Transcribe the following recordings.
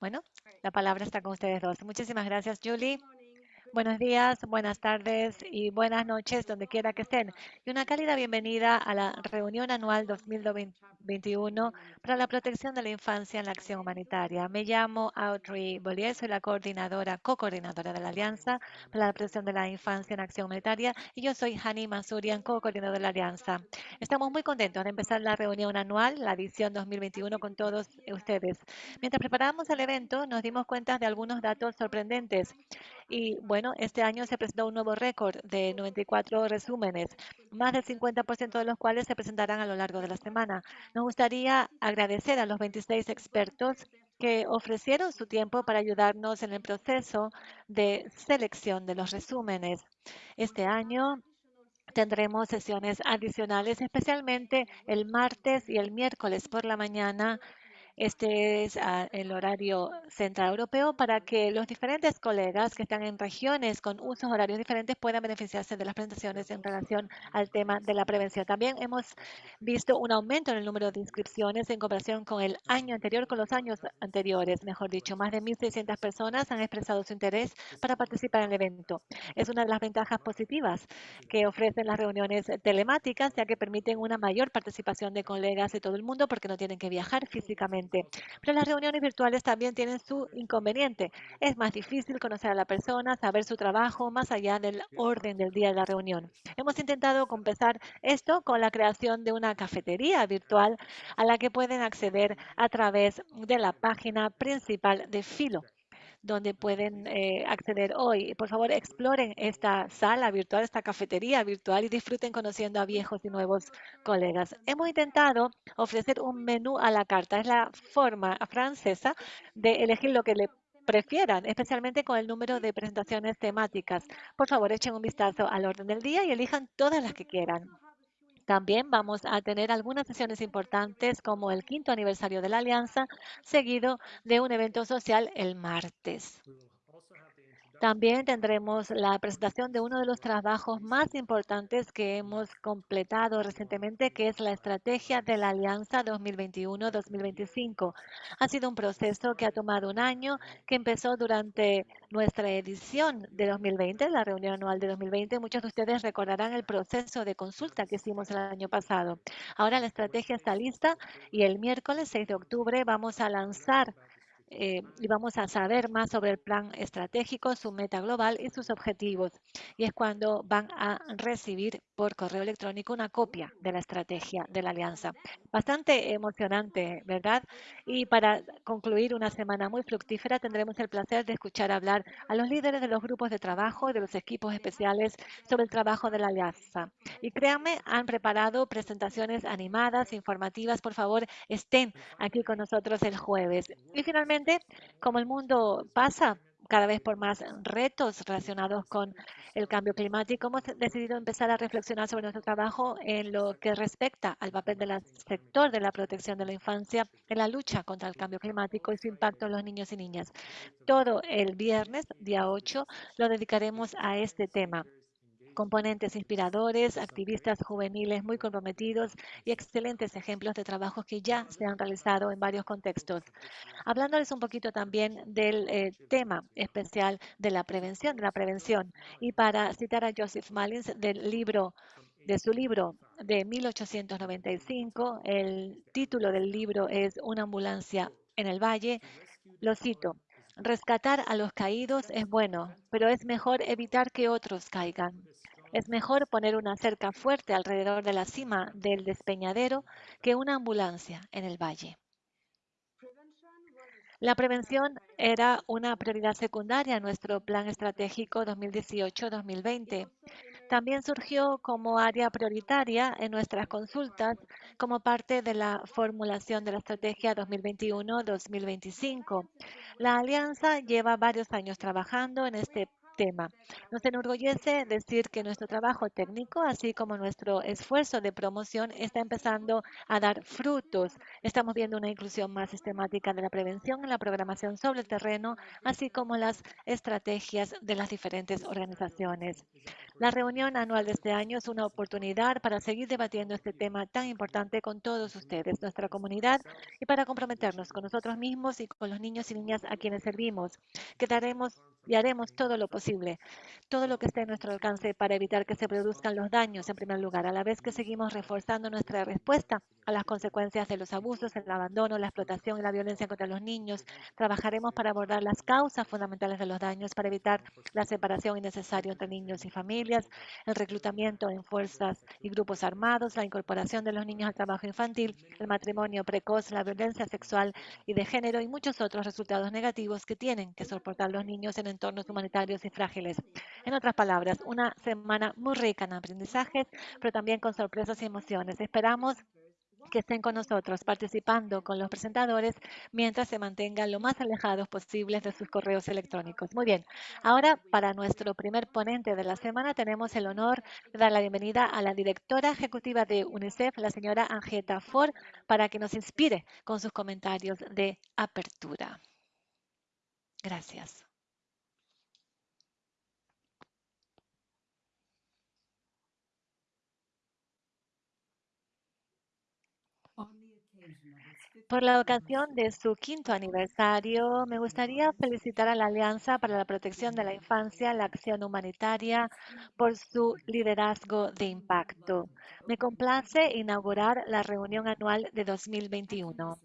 Bueno, la palabra está con ustedes dos. Muchísimas gracias, Julie. Buenos días, buenas tardes y buenas noches, donde quiera que estén. Y una cálida bienvenida a la reunión anual 2021 para la protección de la infancia en la acción humanitaria. Me llamo Audrey Bollier, soy la coordinadora, co-coordinadora de la Alianza para la protección de la infancia en acción humanitaria y yo soy Hani Masurian, co-coordinadora de la Alianza. Estamos muy contentos de empezar la reunión anual, la edición 2021 con todos ustedes. Mientras preparábamos el evento, nos dimos cuenta de algunos datos sorprendentes y bueno, este año se presentó un nuevo récord de 94 resúmenes, más del 50% de los cuales se presentarán a lo largo de la semana. Nos gustaría agradecer a los 26 expertos que ofrecieron su tiempo para ayudarnos en el proceso de selección de los resúmenes. Este año tendremos sesiones adicionales, especialmente el martes y el miércoles por la mañana este es ah, el horario central europeo para que los diferentes colegas que están en regiones con usos horarios diferentes puedan beneficiarse de las presentaciones en relación al tema de la prevención. También hemos visto un aumento en el número de inscripciones en comparación con el año anterior, con los años anteriores, mejor dicho. Más de 1.600 personas han expresado su interés para participar en el evento. Es una de las ventajas positivas que ofrecen las reuniones telemáticas, ya que permiten una mayor participación de colegas de todo el mundo porque no tienen que viajar físicamente pero las reuniones virtuales también tienen su inconveniente. Es más difícil conocer a la persona, saber su trabajo más allá del orden del día de la reunión. Hemos intentado compensar esto con la creación de una cafetería virtual a la que pueden acceder a través de la página principal de Filo donde pueden eh, acceder hoy. Por favor, exploren esta sala virtual, esta cafetería virtual y disfruten conociendo a viejos y nuevos colegas. Hemos intentado ofrecer un menú a la carta. Es la forma francesa de elegir lo que le prefieran, especialmente con el número de presentaciones temáticas. Por favor, echen un vistazo al orden del día y elijan todas las que quieran. También vamos a tener algunas sesiones importantes como el quinto aniversario de la Alianza, seguido de un evento social el martes. También tendremos la presentación de uno de los trabajos más importantes que hemos completado recientemente, que es la estrategia de la Alianza 2021-2025. Ha sido un proceso que ha tomado un año, que empezó durante nuestra edición de 2020, la reunión anual de 2020. Muchos de ustedes recordarán el proceso de consulta que hicimos el año pasado. Ahora la estrategia está lista y el miércoles 6 de octubre vamos a lanzar eh, y vamos a saber más sobre el plan estratégico, su meta global y sus objetivos. Y es cuando van a recibir por correo electrónico una copia de la estrategia de la alianza. Bastante emocionante, ¿verdad? Y para concluir una semana muy fructífera, tendremos el placer de escuchar hablar a los líderes de los grupos de trabajo y de los equipos especiales sobre el trabajo de la alianza. Y créanme, han preparado presentaciones animadas, informativas. Por favor, estén aquí con nosotros el jueves. Y finalmente, como el mundo pasa cada vez por más retos relacionados con el cambio climático, hemos decidido empezar a reflexionar sobre nuestro trabajo en lo que respecta al papel del sector de la protección de la infancia en la lucha contra el cambio climático y su impacto en los niños y niñas. Todo el viernes, día 8, lo dedicaremos a este tema componentes inspiradores, activistas juveniles muy comprometidos y excelentes ejemplos de trabajos que ya se han realizado en varios contextos. Hablándoles un poquito también del eh, tema especial de la prevención, de la prevención. Y para citar a Joseph Malins del libro de su libro de 1895, el título del libro es Una ambulancia en el valle. Lo cito, Rescatar a los caídos es bueno, pero es mejor evitar que otros caigan. Es mejor poner una cerca fuerte alrededor de la cima del despeñadero que una ambulancia en el valle. La prevención era una prioridad secundaria en nuestro plan estratégico 2018-2020. También surgió como área prioritaria en nuestras consultas como parte de la formulación de la estrategia 2021-2025. La alianza lleva varios años trabajando en este tema. Nos enorgullece decir que nuestro trabajo técnico, así como nuestro esfuerzo de promoción, está empezando a dar frutos. Estamos viendo una inclusión más sistemática de la prevención en la programación sobre el terreno, así como las estrategias de las diferentes organizaciones. La reunión anual de este año es una oportunidad para seguir debatiendo este tema tan importante con todos ustedes, nuestra comunidad, y para comprometernos con nosotros mismos y con los niños y niñas a quienes servimos. Quedaremos y haremos todo lo posible, todo lo que esté en nuestro alcance para evitar que se produzcan los daños en primer lugar, a la vez que seguimos reforzando nuestra respuesta a las consecuencias de los abusos, el abandono, la explotación y la violencia contra los niños. Trabajaremos para abordar las causas fundamentales de los daños, para evitar la separación innecesaria entre niños y familias, el reclutamiento en fuerzas y grupos armados, la incorporación de los niños al trabajo infantil, el matrimonio precoz, la violencia sexual y de género y muchos otros resultados negativos que tienen que soportar los niños en entornos humanitarios y frágiles. En otras palabras, una semana muy rica en aprendizajes, pero también con sorpresas y emociones. Esperamos que estén con nosotros participando con los presentadores mientras se mantengan lo más alejados posibles de sus correos electrónicos. Muy bien, ahora para nuestro primer ponente de la semana tenemos el honor de dar la bienvenida a la directora ejecutiva de UNICEF, la señora Angeta Ford, para que nos inspire con sus comentarios de apertura. Gracias. Por la ocasión de su quinto aniversario, me gustaría felicitar a la Alianza para la Protección de la Infancia, la Acción Humanitaria, por su liderazgo de impacto. Me complace inaugurar la reunión anual de 2021.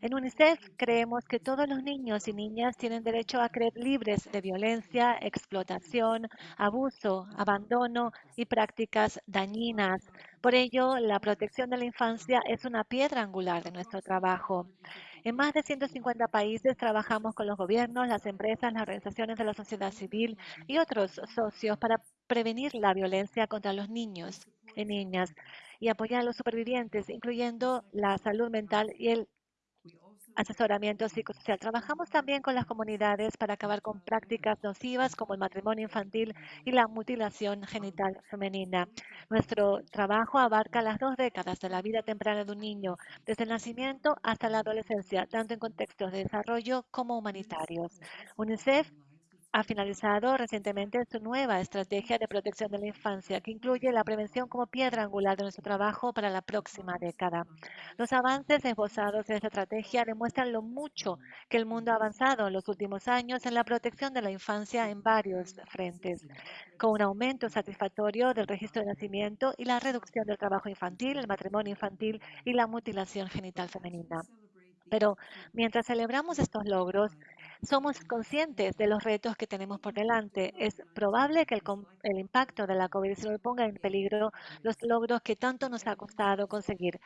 En UNICEF creemos que todos los niños y niñas tienen derecho a creer libres de violencia, explotación, abuso, abandono y prácticas dañinas. Por ello, la protección de la infancia es una piedra angular de nuestro trabajo. En más de 150 países trabajamos con los gobiernos, las empresas, las organizaciones de la sociedad civil y otros socios para prevenir la violencia contra los niños y niñas y apoyar a los supervivientes, incluyendo la salud mental y el asesoramiento psicosocial. Trabajamos también con las comunidades para acabar con prácticas nocivas como el matrimonio infantil y la mutilación genital femenina. Nuestro trabajo abarca las dos décadas de la vida temprana de un niño, desde el nacimiento hasta la adolescencia, tanto en contextos de desarrollo como humanitarios. UNICEF ha finalizado recientemente su nueva estrategia de protección de la infancia, que incluye la prevención como piedra angular de nuestro trabajo para la próxima década. Los avances esbozados en esta estrategia demuestran lo mucho que el mundo ha avanzado en los últimos años en la protección de la infancia en varios frentes, con un aumento satisfactorio del registro de nacimiento y la reducción del trabajo infantil, el matrimonio infantil y la mutilación genital femenina. Pero mientras celebramos estos logros, somos conscientes de los retos que tenemos por delante. Es probable que el, impacto de la COVID-19 ponga en peligro los logros que tanto nos ha costado conseguir.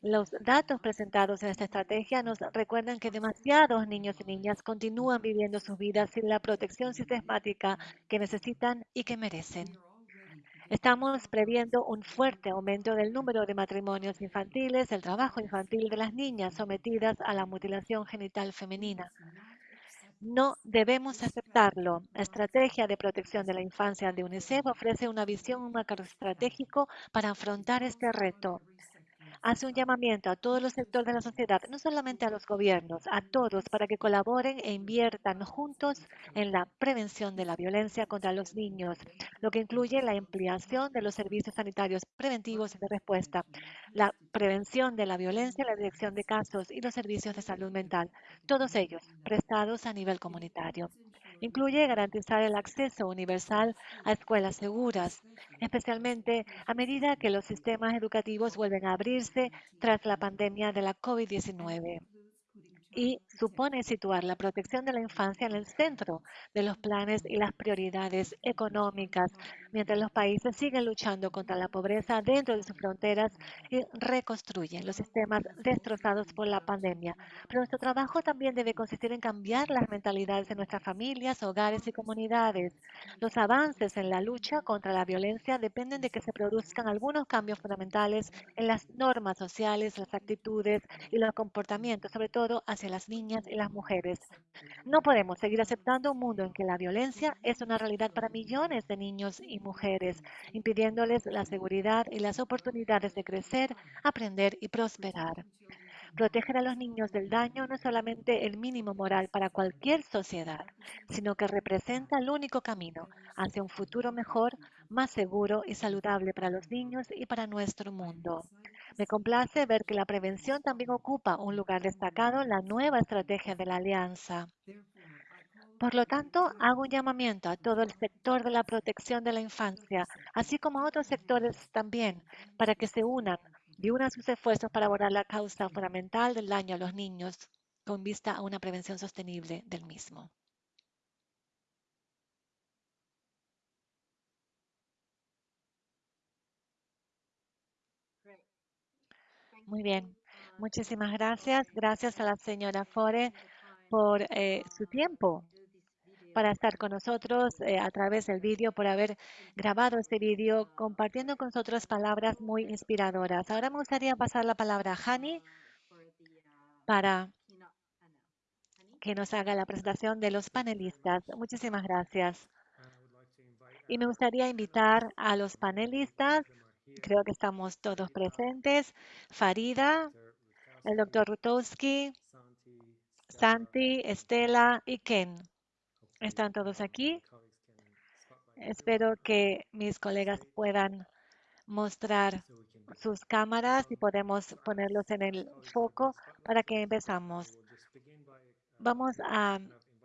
Los datos presentados en esta estrategia nos recuerdan que demasiados niños y niñas continúan viviendo sus vidas sin la protección sistemática que necesitan y que merecen. Estamos previendo un fuerte aumento del número de matrimonios infantiles, el trabajo infantil de las niñas sometidas a la mutilación genital femenina. No debemos aceptarlo. La estrategia de protección de la infancia de UNICEF ofrece una visión, un marco estratégico para afrontar este reto hace un llamamiento a todos los sectores de la sociedad, no solamente a los gobiernos, a todos, para que colaboren e inviertan juntos en la prevención de la violencia contra los niños, lo que incluye la ampliación de los servicios sanitarios preventivos y de respuesta, la prevención de la violencia, la dirección de casos y los servicios de salud mental, todos ellos prestados a nivel comunitario. Incluye garantizar el acceso universal a escuelas seguras, especialmente a medida que los sistemas educativos vuelven a abrirse tras la pandemia de la COVID-19 y supone situar la protección de la infancia en el centro de los planes y las prioridades económicas, mientras los países siguen luchando contra la pobreza dentro de sus fronteras y reconstruyen los sistemas destrozados por la pandemia. Pero nuestro trabajo también debe consistir en cambiar las mentalidades de nuestras familias, hogares y comunidades. Los avances en la lucha contra la violencia dependen de que se produzcan algunos cambios fundamentales en las normas sociales, las actitudes y los comportamientos, sobre todo hacia las niñas y las mujeres. No podemos seguir aceptando un mundo en que la violencia es una realidad para millones de niños y mujeres, impidiéndoles la seguridad y las oportunidades de crecer, aprender y prosperar. Proteger a los niños del daño no es solamente el mínimo moral para cualquier sociedad, sino que representa el único camino hacia un futuro mejor, más seguro y saludable para los niños y para nuestro mundo. Me complace ver que la prevención también ocupa un lugar destacado en la nueva estrategia de la Alianza. Por lo tanto, hago un llamamiento a todo el sector de la protección de la infancia, así como a otros sectores también, para que se unan y una sus esfuerzos para abordar la causa fundamental del daño a los niños con vista a una prevención sostenible del mismo. Muy bien, muchísimas gracias. Gracias a la señora Fore por eh, su tiempo para estar con nosotros eh, a través del vídeo, por haber grabado este vídeo, compartiendo con nosotros palabras muy inspiradoras. Ahora me gustaría pasar la palabra a Hani para que nos haga la presentación de los panelistas. Muchísimas gracias. Y me gustaría invitar a los panelistas, creo que estamos todos presentes, Farida, el doctor Rutowski, Santi, Estela y Ken. ¿Están todos aquí? Espero que mis colegas puedan mostrar sus cámaras y podemos ponerlos en el foco para que empezamos. Vamos a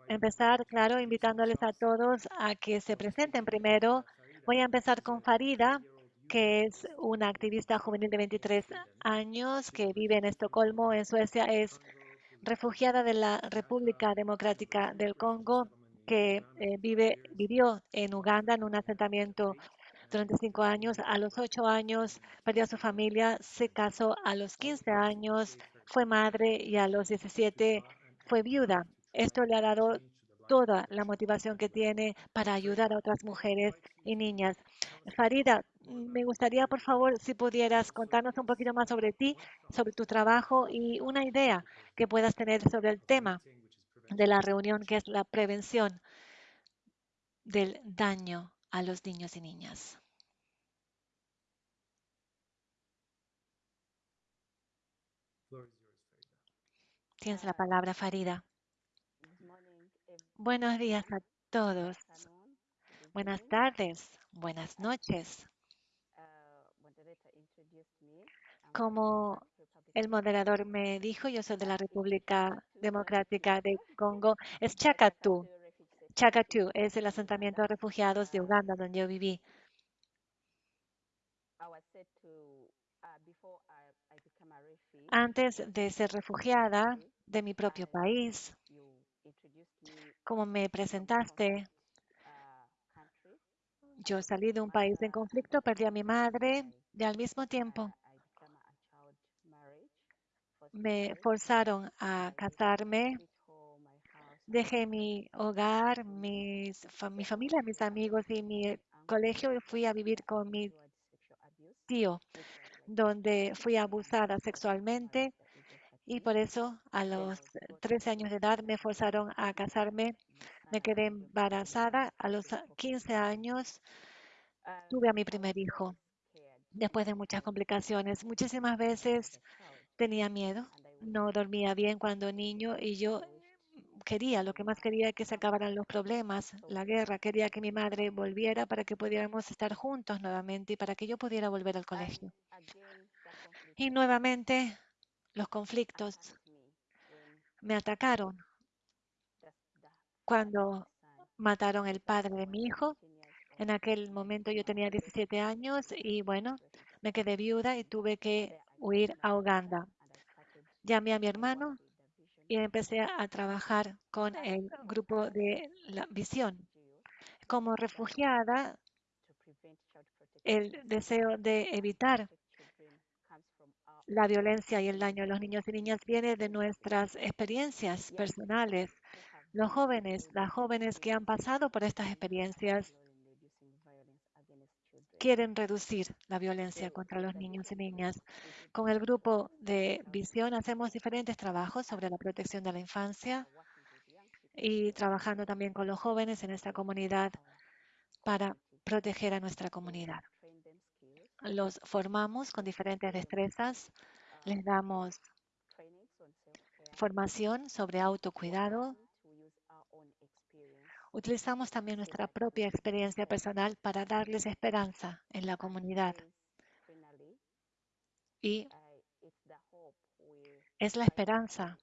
empezar, claro, invitándoles a todos a que se presenten primero. Voy a empezar con Farida, que es una activista juvenil de 23 años que vive en Estocolmo, en Suecia. Es refugiada de la República Democrática del Congo que eh, vive, vivió en Uganda en un asentamiento durante cinco años. A los ocho años perdió a su familia, se casó a los 15 años, fue madre y a los 17 fue viuda. Esto le ha dado toda la motivación que tiene para ayudar a otras mujeres y niñas. Farida, me gustaría, por favor, si pudieras contarnos un poquito más sobre ti, sobre tu trabajo y una idea que puedas tener sobre el tema de la reunión, que es la prevención del daño a los niños y niñas. Tienes la palabra, Farida. Buenos días a todos. Buenas tardes. Buenas noches. Como el moderador me dijo, yo soy de la República Democrática de Congo. Es Chacatú. Chacatú es el asentamiento de refugiados de Uganda donde yo viví. Antes de ser refugiada de mi propio país, como me presentaste, yo salí de un país en conflicto, perdí a mi madre y al mismo tiempo me forzaron a casarme. Dejé mi hogar, mis, mi familia, mis amigos y mi colegio y fui a vivir con mi tío, donde fui abusada sexualmente y por eso a los 13 años de edad me forzaron a casarme. Me quedé embarazada. A los 15 años tuve a mi primer hijo después de muchas complicaciones. Muchísimas veces Tenía miedo, no dormía bien cuando niño y yo quería, lo que más quería que se acabaran los problemas, la guerra, quería que mi madre volviera para que pudiéramos estar juntos nuevamente y para que yo pudiera volver al colegio. Y nuevamente los conflictos me atacaron cuando mataron el padre de mi hijo. En aquel momento yo tenía 17 años y bueno, me quedé viuda y tuve que huir a Uganda. Llamé a mi hermano y empecé a trabajar con el grupo de la visión. Como refugiada, el deseo de evitar la violencia y el daño a los niños y niñas viene de nuestras experiencias personales. Los jóvenes, las jóvenes que han pasado por estas experiencias quieren reducir la violencia contra los niños y niñas. Con el grupo de visión hacemos diferentes trabajos sobre la protección de la infancia y trabajando también con los jóvenes en esta comunidad para proteger a nuestra comunidad. Los formamos con diferentes destrezas, les damos formación sobre autocuidado. Utilizamos también nuestra propia experiencia personal para darles esperanza en la comunidad. Y es la esperanza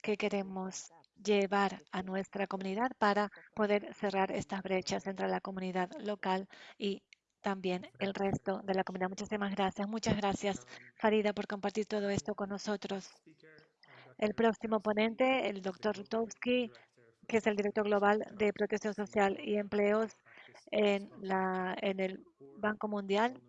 que queremos llevar a nuestra comunidad para poder cerrar estas brechas entre la comunidad local y también el resto de la comunidad. Muchísimas gracias. Muchas gracias, Farida, por compartir todo esto con nosotros. El próximo ponente, el doctor Rutowski, que es el director global de Protección Social y Empleos en, la, en el Banco Mundial,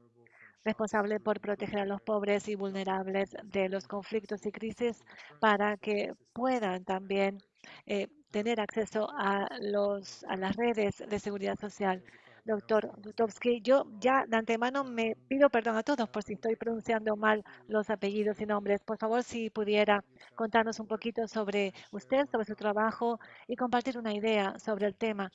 responsable por proteger a los pobres y vulnerables de los conflictos y crisis para que puedan también eh, tener acceso a, los, a las redes de seguridad social doctor Dutovsky. Yo ya de antemano me pido perdón a todos por si estoy pronunciando mal los apellidos y nombres. Por favor, si pudiera contarnos un poquito sobre usted, sobre su trabajo y compartir una idea sobre el tema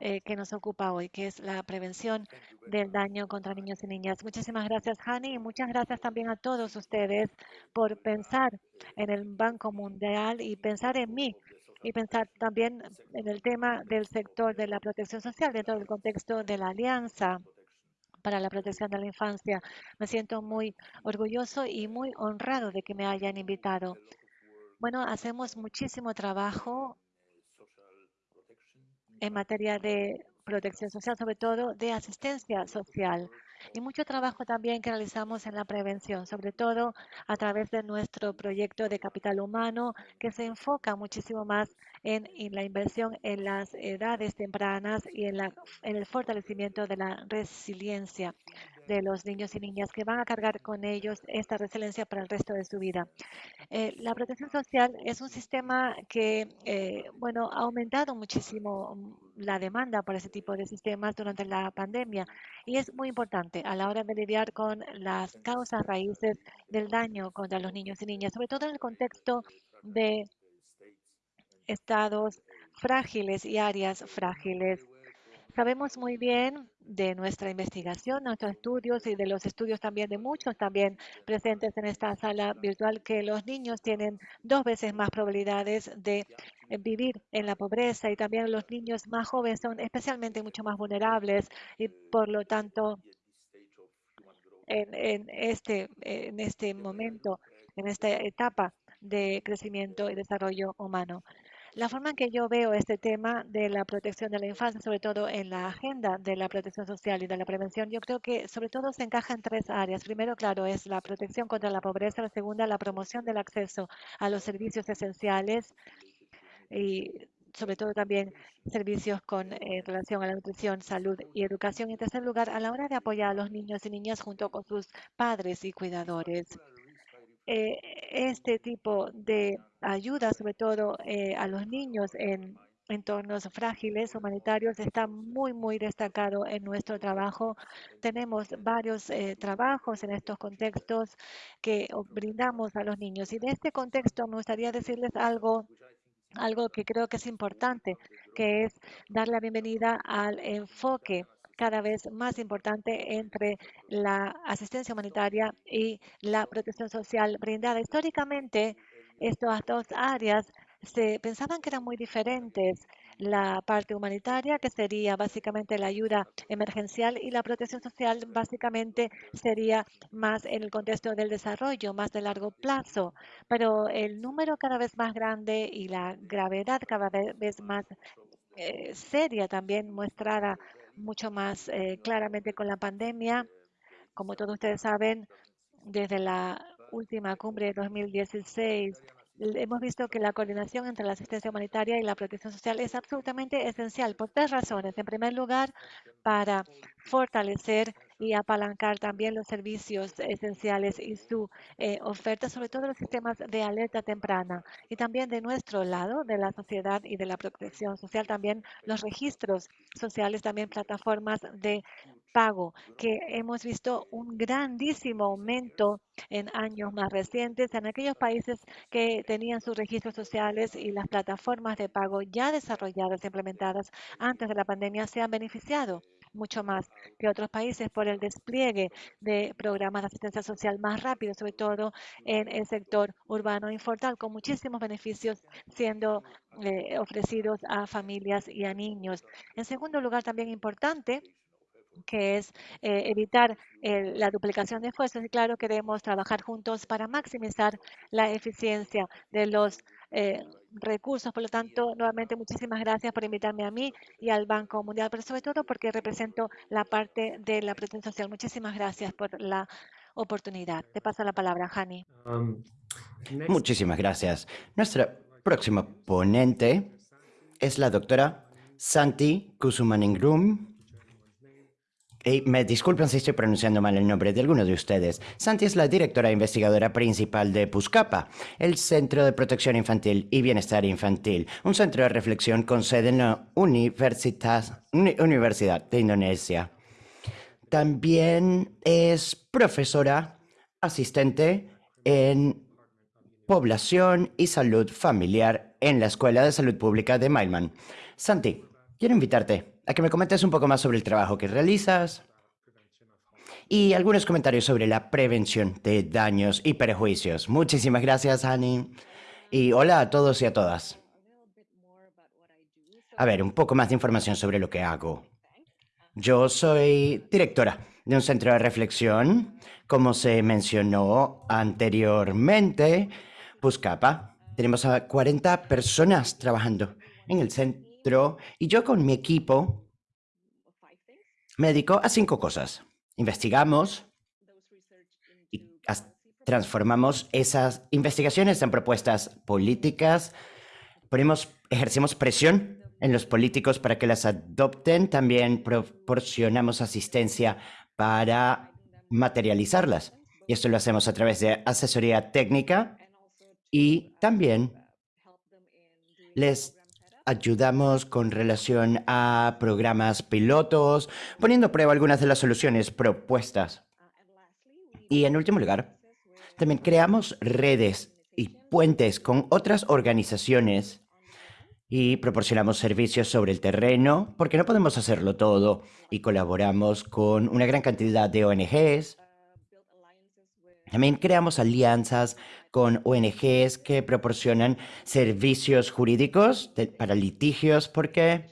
eh, que nos ocupa hoy, que es la prevención del daño contra niños y niñas. Muchísimas gracias, Hani, y muchas gracias también a todos ustedes por pensar en el Banco Mundial y pensar en mí y pensar también en el tema del sector de la protección social dentro del contexto de la Alianza para la protección de la infancia. Me siento muy orgulloso y muy honrado de que me hayan invitado. Bueno, hacemos muchísimo trabajo en materia de protección social, sobre todo de asistencia social y mucho trabajo también que realizamos en la prevención, sobre todo a través de nuestro proyecto de capital humano, que se enfoca muchísimo más en, la inversión en las edades tempranas y en, la, en el fortalecimiento de la resiliencia de los niños y niñas que van a cargar con ellos esta resiliencia para el resto de su vida. Eh, la protección social es un sistema que, eh, bueno, ha aumentado muchísimo mm, la demanda por ese tipo de sistemas durante la pandemia y es muy importante a la hora de lidiar con las causas raíces del daño contra los niños y niñas, sobre todo en el contexto de estados frágiles y áreas frágiles. Sabemos muy bien de nuestra investigación, nuestros estudios y de los estudios también de muchos también presentes en esta sala virtual que los niños tienen dos veces más probabilidades de vivir en la pobreza y también los niños más jóvenes son especialmente mucho más vulnerables y por lo tanto en, en este, en este momento, en esta etapa de crecimiento y desarrollo humano. La forma en que yo veo este tema de la protección de la infancia, sobre todo en la agenda de la protección social y de la prevención, yo creo que sobre todo se encaja en tres áreas. Primero, claro, es la protección contra la pobreza. La segunda, la promoción del acceso a los servicios esenciales y sobre todo también servicios con eh, relación a la nutrición, salud y educación. Y en tercer lugar, a la hora de apoyar a los niños y niñas junto con sus padres y cuidadores. Eh, este tipo de ayuda, sobre todo eh, a los niños en entornos frágiles humanitarios, está muy, muy destacado en nuestro trabajo. Tenemos varios eh, trabajos en estos contextos que brindamos a los niños. Y de este contexto me gustaría decirles algo algo que creo que es importante, que es dar la bienvenida al enfoque cada vez más importante entre la asistencia humanitaria y la protección social brindada. Históricamente, estas dos áreas se pensaban que eran muy diferentes. La parte humanitaria, que sería básicamente la ayuda emergencial, y la protección social, básicamente sería más en el contexto del desarrollo, más de largo plazo. Pero el número cada vez más grande y la gravedad cada vez más eh, seria también mostrada mucho más eh, claramente con la pandemia. Como todos ustedes saben, desde la última cumbre de 2016, hemos visto que la coordinación entre la asistencia humanitaria y la protección social es absolutamente esencial por tres razones. En primer lugar, para fortalecer y apalancar también los servicios esenciales y su eh, oferta, sobre todo los sistemas de alerta temprana. Y también de nuestro lado, de la sociedad y de la protección social, también los registros sociales, también plataformas de pago, que hemos visto un grandísimo aumento en años más recientes en aquellos países que tenían sus registros sociales y las plataformas de pago ya desarrolladas implementadas antes de la pandemia se han beneficiado mucho más que otros países por el despliegue de programas de asistencia social más rápido, sobre todo en el sector urbano informal, con muchísimos beneficios siendo eh, ofrecidos a familias y a niños. En segundo lugar, también importante, que es eh, evitar la duplicación de esfuerzos y claro, queremos trabajar juntos para maximizar la eficiencia de los eh, recursos. Por lo tanto, nuevamente muchísimas gracias por invitarme a mí y al Banco Mundial, pero sobre todo porque represento la parte de la protección social. Muchísimas gracias por la oportunidad. Te paso la palabra, Hani. Um, muchísimas gracias. Nuestra próxima ponente es la doctora Santi Kusumaningrum me disculpen si estoy pronunciando mal el nombre de alguno de ustedes. Santi es la directora investigadora principal de PUSCAPA, el Centro de Protección Infantil y Bienestar Infantil, un centro de reflexión con sede en la Universidad de Indonesia. También es profesora asistente en población y salud familiar en la Escuela de Salud Pública de Mailman. Santi, quiero invitarte a que me comentes un poco más sobre el trabajo que realizas y algunos comentarios sobre la prevención de daños y perjuicios. Muchísimas gracias, Annie. Y hola a todos y a todas. A ver, un poco más de información sobre lo que hago. Yo soy directora de un centro de reflexión, como se mencionó anteriormente, Puscapa. Tenemos a 40 personas trabajando en el centro y yo con mi equipo me dedico a cinco cosas. Investigamos y transformamos esas investigaciones en propuestas políticas, ponemos, ejercemos presión en los políticos para que las adopten, también proporcionamos asistencia para materializarlas. Y esto lo hacemos a través de asesoría técnica y también les ayudamos con relación a programas pilotos, poniendo a prueba algunas de las soluciones propuestas. Y en último lugar, también creamos redes y puentes con otras organizaciones y proporcionamos servicios sobre el terreno, porque no podemos hacerlo todo, y colaboramos con una gran cantidad de ONGs. También creamos alianzas con ONGs que proporcionan servicios jurídicos para litigios, porque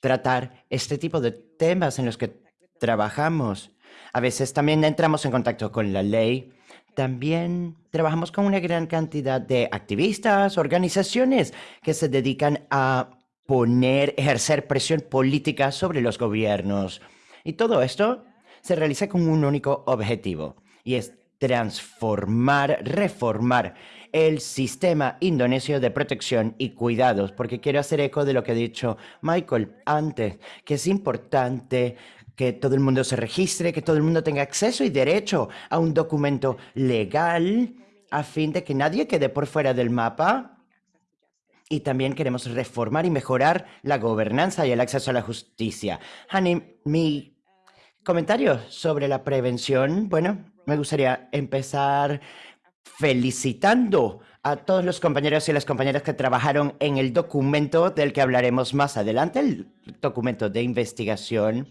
tratar este tipo de temas en los que trabajamos, a veces también entramos en contacto con la ley. También trabajamos con una gran cantidad de activistas, organizaciones que se dedican a poner, ejercer presión política sobre los gobiernos. Y todo esto se realiza con un único objetivo, y es transformar, reformar el sistema indonesio de protección y cuidados, porque quiero hacer eco de lo que ha dicho Michael antes, que es importante que todo el mundo se registre, que todo el mundo tenga acceso y derecho a un documento legal a fin de que nadie quede por fuera del mapa. Y también queremos reformar y mejorar la gobernanza y el acceso a la justicia. Hani, mi comentario sobre la prevención, bueno, me gustaría empezar felicitando a todos los compañeros y las compañeras que trabajaron en el documento del que hablaremos más adelante, el documento de investigación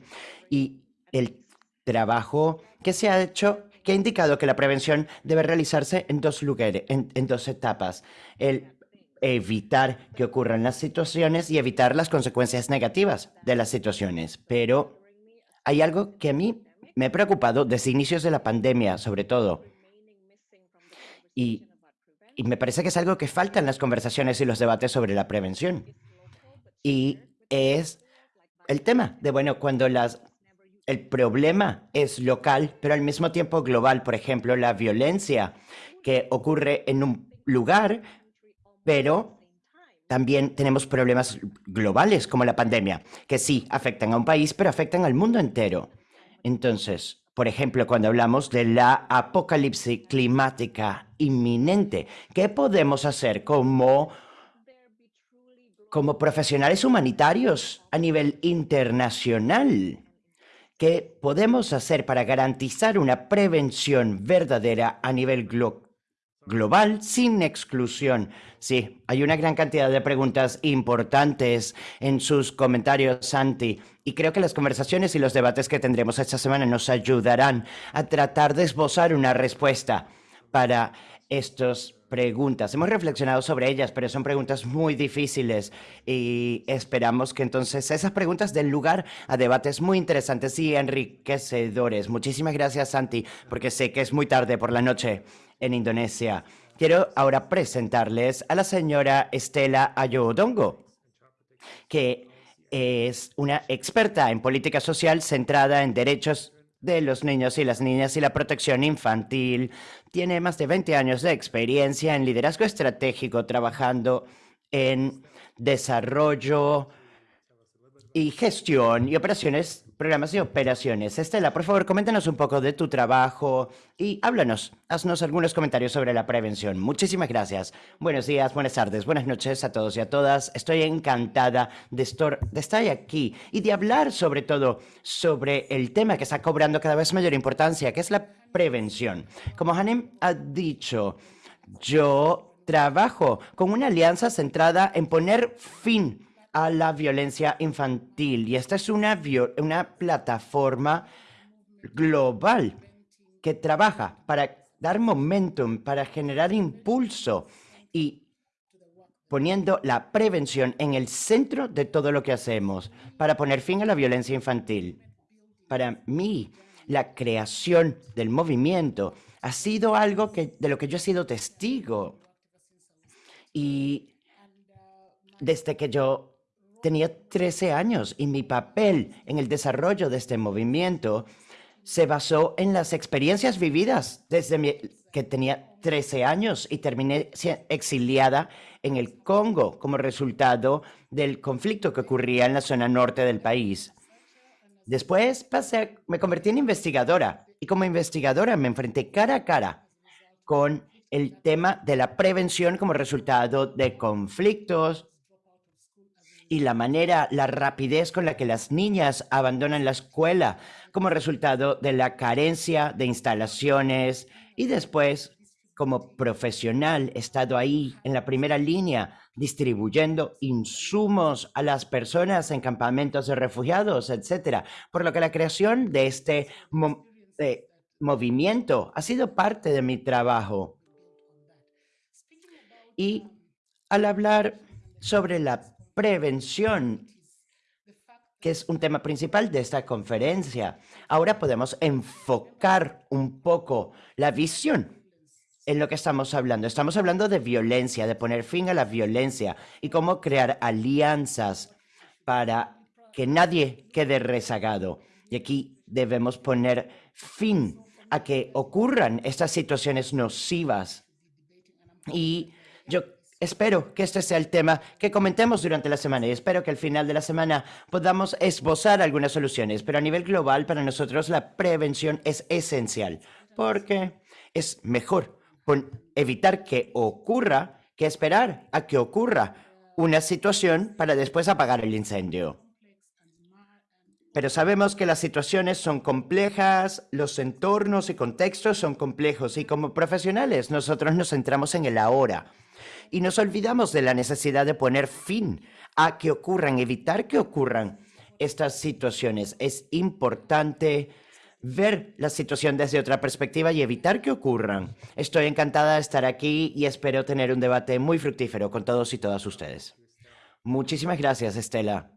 y el trabajo que se ha hecho, que ha indicado que la prevención debe realizarse en dos lugares, en, dos etapas. El evitar que ocurran las situaciones y evitar las consecuencias negativas de las situaciones. Pero hay algo que a mí me he preocupado desde inicios de la pandemia, sobre todo. Y, me parece que es algo que falta en las conversaciones y los debates sobre la prevención. Y es el tema de, bueno, cuando las, el problema es local, pero al mismo tiempo global. Por ejemplo, la violencia que ocurre en un lugar, pero también tenemos problemas globales como la pandemia, que sí afectan a un país, pero afectan al mundo entero. Entonces, por ejemplo, cuando hablamos de la apocalipsis climática inminente, ¿qué podemos hacer como, como profesionales humanitarios a nivel internacional? ¿Qué podemos hacer para garantizar una prevención verdadera a nivel global? Global sin exclusión. Sí, hay una gran cantidad de preguntas importantes en sus comentarios, Santi, y creo que las conversaciones y los debates que tendremos esta semana nos ayudarán a tratar de esbozar una respuesta para estas preguntas. Hemos reflexionado sobre ellas, pero son preguntas muy difíciles y esperamos que entonces esas preguntas den lugar a debates muy interesantes y enriquecedores. Muchísimas gracias, Santi, porque sé que es muy tarde por la noche en Indonesia. Quiero ahora presentarles a la señora Estela Ayodongo, que es una experta en política social centrada en derechos de los niños y las niñas y la protección infantil. Tiene más de 20 años de experiencia en liderazgo estratégico trabajando en desarrollo y gestión y operaciones programas y operaciones. Estela, por favor, coméntanos un poco de tu trabajo y háblanos, haznos algunos comentarios sobre la prevención. Muchísimas gracias. Buenos días, buenas tardes, buenas noches a todos y a todas. Estoy encantada de, estar aquí y de hablar sobre todo sobre el tema que está cobrando cada vez mayor importancia, que es la prevención. Como Hanem ha dicho, yo trabajo con una alianza centrada en poner fin a la violencia infantil. Y esta es una, una plataforma global que trabaja para dar momentum, para generar impulso y poniendo la prevención en el centro de todo lo que hacemos para poner fin a la violencia infantil. Para mí, la creación del movimiento ha sido algo que, de lo que yo he sido testigo. Y desde que yo tenía 13 años y mi papel en el desarrollo de este movimiento se basó en las experiencias vividas desde que tenía 13 años y terminé exiliada en el Congo como resultado del conflicto que ocurría en la zona norte del país. Después pasé, me convertí en investigadora y como investigadora me enfrenté cara a cara con el tema de la prevención como resultado de conflictos, y la manera, la rapidez con la que las niñas abandonan la escuela como resultado de la carencia de instalaciones y después como profesional he estado ahí en la primera línea distribuyendo insumos a las personas en campamentos de refugiados, etcétera. Por lo que la creación de este movimiento ha sido parte de mi trabajo. Y al hablar sobre la prevención, que es un tema principal de esta conferencia. Ahora podemos enfocar un poco la visión en lo que estamos hablando. Estamos hablando de violencia, de poner fin a la violencia y cómo crear alianzas para que nadie quede rezagado. Y aquí debemos poner fin a que ocurran estas situaciones nocivas. Y yo Espero que este sea el tema que comentemos durante la semana y espero que al final de la semana podamos esbozar algunas soluciones. Pero a nivel global, para nosotros la prevención es esencial porque es mejor evitar que ocurra que esperar a que ocurra una situación para después apagar el incendio. Pero sabemos que las situaciones son complejas, los entornos y contextos son complejos y como profesionales nosotros nos centramos en el ahora y nos olvidamos de la necesidad de poner fin a que ocurran, evitar que ocurran estas situaciones. Es importante ver la situación desde otra perspectiva y evitar que ocurran. Estoy encantada de estar aquí y espero tener un debate muy fructífero con todos y todas ustedes. Muchísimas gracias, Estela.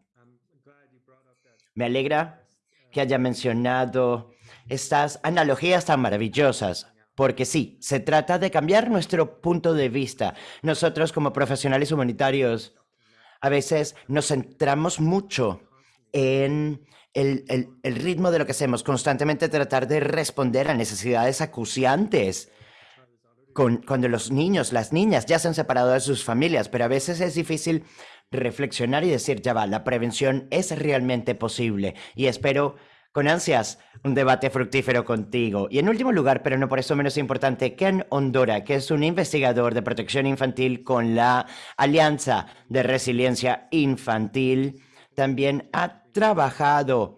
Me alegra que haya mencionado estas analogías tan maravillosas porque sí, se trata de cambiar nuestro punto de vista. Nosotros como profesionales humanitarios a veces nos centramos mucho en el, ritmo de lo que hacemos, constantemente tratar de responder a necesidades acuciantes. cuando los niños, las niñas ya se han separado de sus familias, pero a veces es difícil reflexionar y decir, ya va, la prevención es realmente posible. Y espero con ansias un debate fructífero contigo. Y en último lugar, pero no por eso menos importante, Ken Ondora, que es un investigador de protección infantil con la Alianza de Resiliencia Infantil, también ha trabajado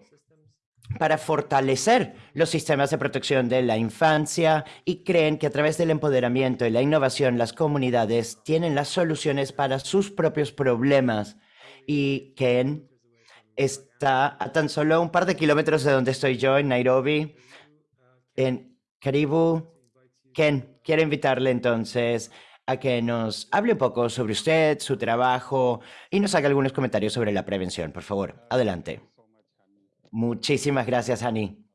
para fortalecer los sistemas de protección de la infancia y creen que a través del empoderamiento y la innovación las comunidades tienen las soluciones para sus propios problemas. Y Ken está a tan solo un par de kilómetros de donde estoy yo, en Nairobi, en Caribú. Ken, quiero invitarle entonces a que nos hable un poco sobre usted, su trabajo y nos haga algunos comentarios sobre la prevención. Por favor, adelante. Muchísimas gracias, Ani.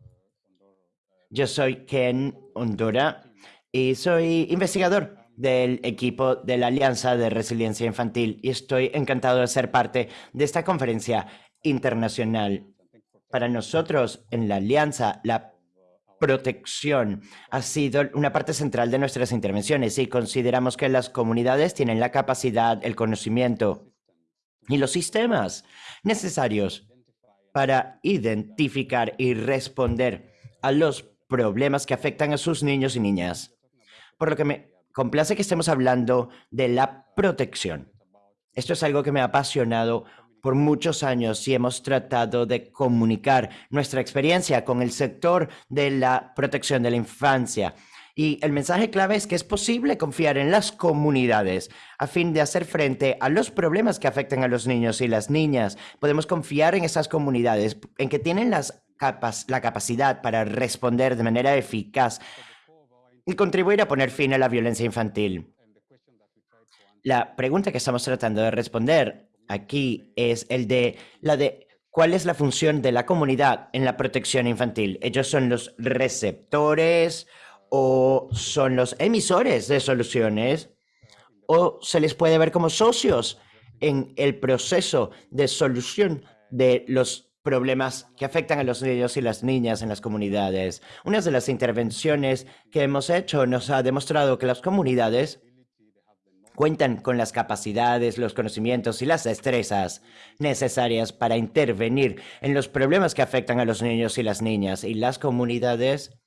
Yo soy Ken Hondura y soy investigador del equipo de la Alianza de Resiliencia Infantil y estoy encantado de ser parte de esta conferencia internacional. Para nosotros en la alianza, la protección ha sido una parte central de nuestras intervenciones y consideramos que las comunidades tienen la capacidad, el conocimiento y los sistemas necesarios para identificar y responder a los problemas que afectan a sus niños y niñas. Por lo que me complace que estemos hablando de la protección. Esto es algo que me ha apasionado por muchos años y hemos tratado de comunicar nuestra experiencia con el sector de la protección de la infancia. Y el mensaje clave es que es posible confiar en las comunidades a fin de hacer frente a los problemas que afectan a los niños y las niñas. Podemos confiar en esas comunidades, en que tienen las capas, la capacidad para responder de manera eficaz y contribuir a poner fin a la violencia infantil. La pregunta que estamos tratando de responder aquí es el de la de cuál es la función de la comunidad en la protección infantil. Ellos son los receptores o son los emisores de soluciones o se les puede ver como socios en el proceso de solución de los problemas que afectan a los niños y las niñas en las comunidades. Una de las intervenciones que hemos hecho nos ha demostrado que las comunidades cuentan con las capacidades, los conocimientos y las destrezas necesarias para intervenir en los problemas que afectan a los niños y las niñas. Y las comunidades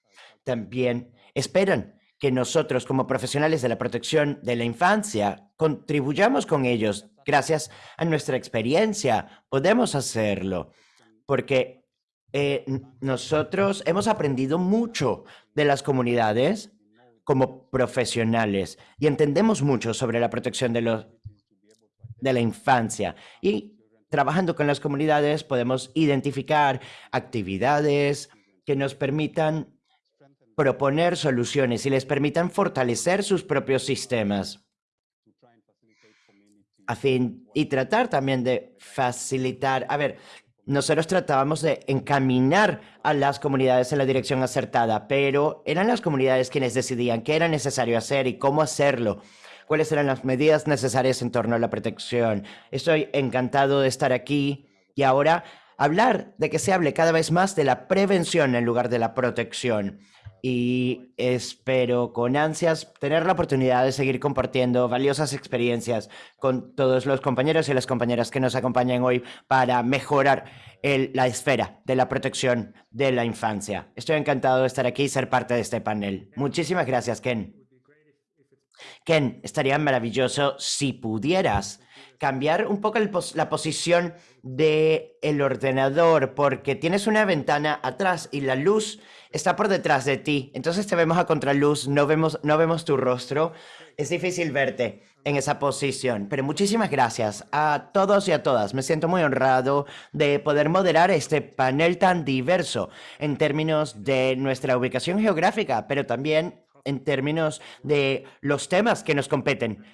también esperan que nosotros como profesionales de la protección de la infancia contribuyamos con ellos. Gracias a nuestra experiencia podemos hacerlo porque eh, nosotros hemos aprendido mucho de las comunidades como profesionales y entendemos mucho sobre la protección de, los, de la infancia. Y trabajando con las comunidades podemos identificar actividades que nos permitan proponer soluciones y les permitan fortalecer sus propios sistemas. A fin, y tratar también de facilitar, a ver, nosotros tratábamos de encaminar a las comunidades en la dirección acertada, pero eran las comunidades quienes decidían qué era necesario hacer y cómo hacerlo, cuáles eran las medidas necesarias en torno a la protección. Estoy encantado de estar aquí y ahora hablar de que se hable cada vez más de la prevención en lugar de la protección y espero con ansias tener la oportunidad de seguir compartiendo valiosas experiencias con todos los compañeros y las compañeras que nos acompañan hoy para mejorar la esfera de la protección de la infancia. Estoy encantado de estar aquí y ser parte de este panel. Muchísimas gracias, Ken. Ken, estaría maravilloso si pudieras cambiar un poco la posición del el ordenador porque tienes una ventana atrás y la luz está por detrás de ti. Entonces te vemos a contraluz, no vemos, no vemos tu rostro. Es difícil verte en esa posición. Pero muchísimas gracias a todos y a todas. Me siento muy honrado de poder moderar este panel tan diverso en términos de nuestra ubicación geográfica, pero también en términos de los temas que nos competen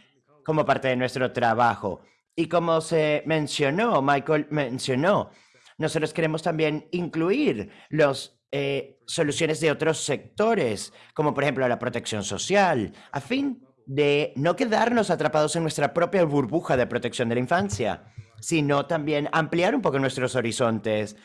como parte de nuestro trabajo. Y como se mencionó, Michael mencionó, nosotros queremos también incluir los eh, soluciones de otros sectores, como por ejemplo la protección social, a fin de no quedarnos atrapados en nuestra propia burbuja de protección de la infancia, sino también ampliar un poco nuestros horizontes,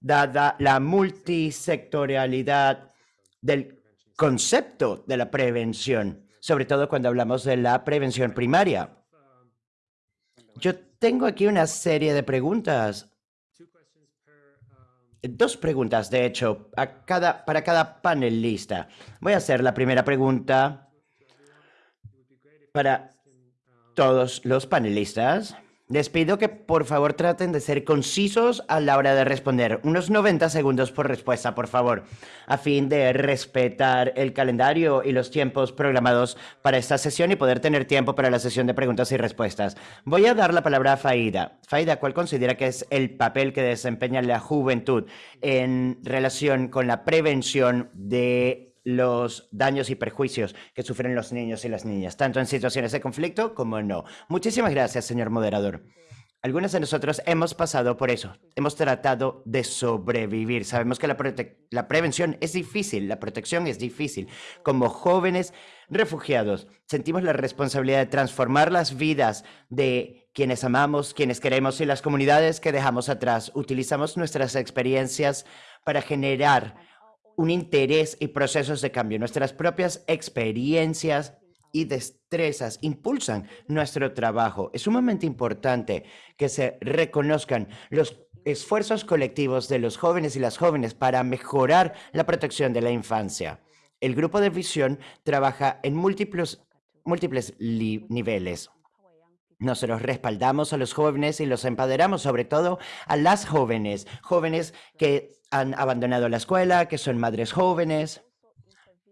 dada la multisectorialidad del concepto de la prevención, sobre todo cuando hablamos de la prevención primaria. Yo tengo aquí una serie de preguntas dos preguntas, de hecho, a cada, para cada panelista. Voy a hacer la primera pregunta para todos los panelistas. Les pido que por favor traten de ser concisos a la hora de responder. Unos 90 segundos por respuesta, por favor, a fin de respetar el calendario y los tiempos programados para esta sesión y poder tener tiempo para la sesión de preguntas y respuestas. Voy a dar la palabra a Faida. Faida, ¿cuál considera que es el papel que desempeña la juventud en relación con la prevención de los daños y perjuicios que sufren los niños y las niñas, tanto en situaciones de conflicto como no. Muchísimas gracias, señor moderador. Algunos de nosotros hemos pasado por eso, hemos tratado de sobrevivir. Sabemos que la, la, prevención es difícil, la protección es difícil. Como jóvenes refugiados, sentimos la responsabilidad de transformar las vidas de quienes amamos, quienes queremos y las comunidades que dejamos atrás. Utilizamos nuestras experiencias para generar un interés y procesos de cambio. Nuestras propias experiencias y destrezas impulsan nuestro trabajo. Es sumamente importante que se reconozcan los esfuerzos colectivos de los jóvenes y las jóvenes para mejorar la protección de la infancia. El grupo de visión trabaja en múltiples, múltiples niveles. Nosotros respaldamos a los jóvenes y los empoderamos, sobre todo a las jóvenes, jóvenes que han abandonado la escuela, que son madres jóvenes.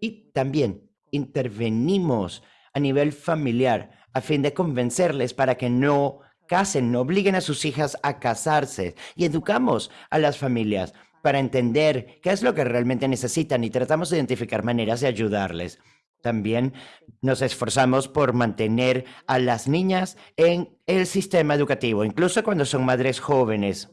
Y también intervenimos a nivel familiar a fin de convencerles para que no casen, no obliguen a sus hijas a casarse. Y educamos a las familias para entender qué es lo que realmente necesitan y tratamos de identificar maneras de ayudarles. También nos esforzamos por mantener a las niñas en el sistema educativo, incluso cuando son madres jóvenes.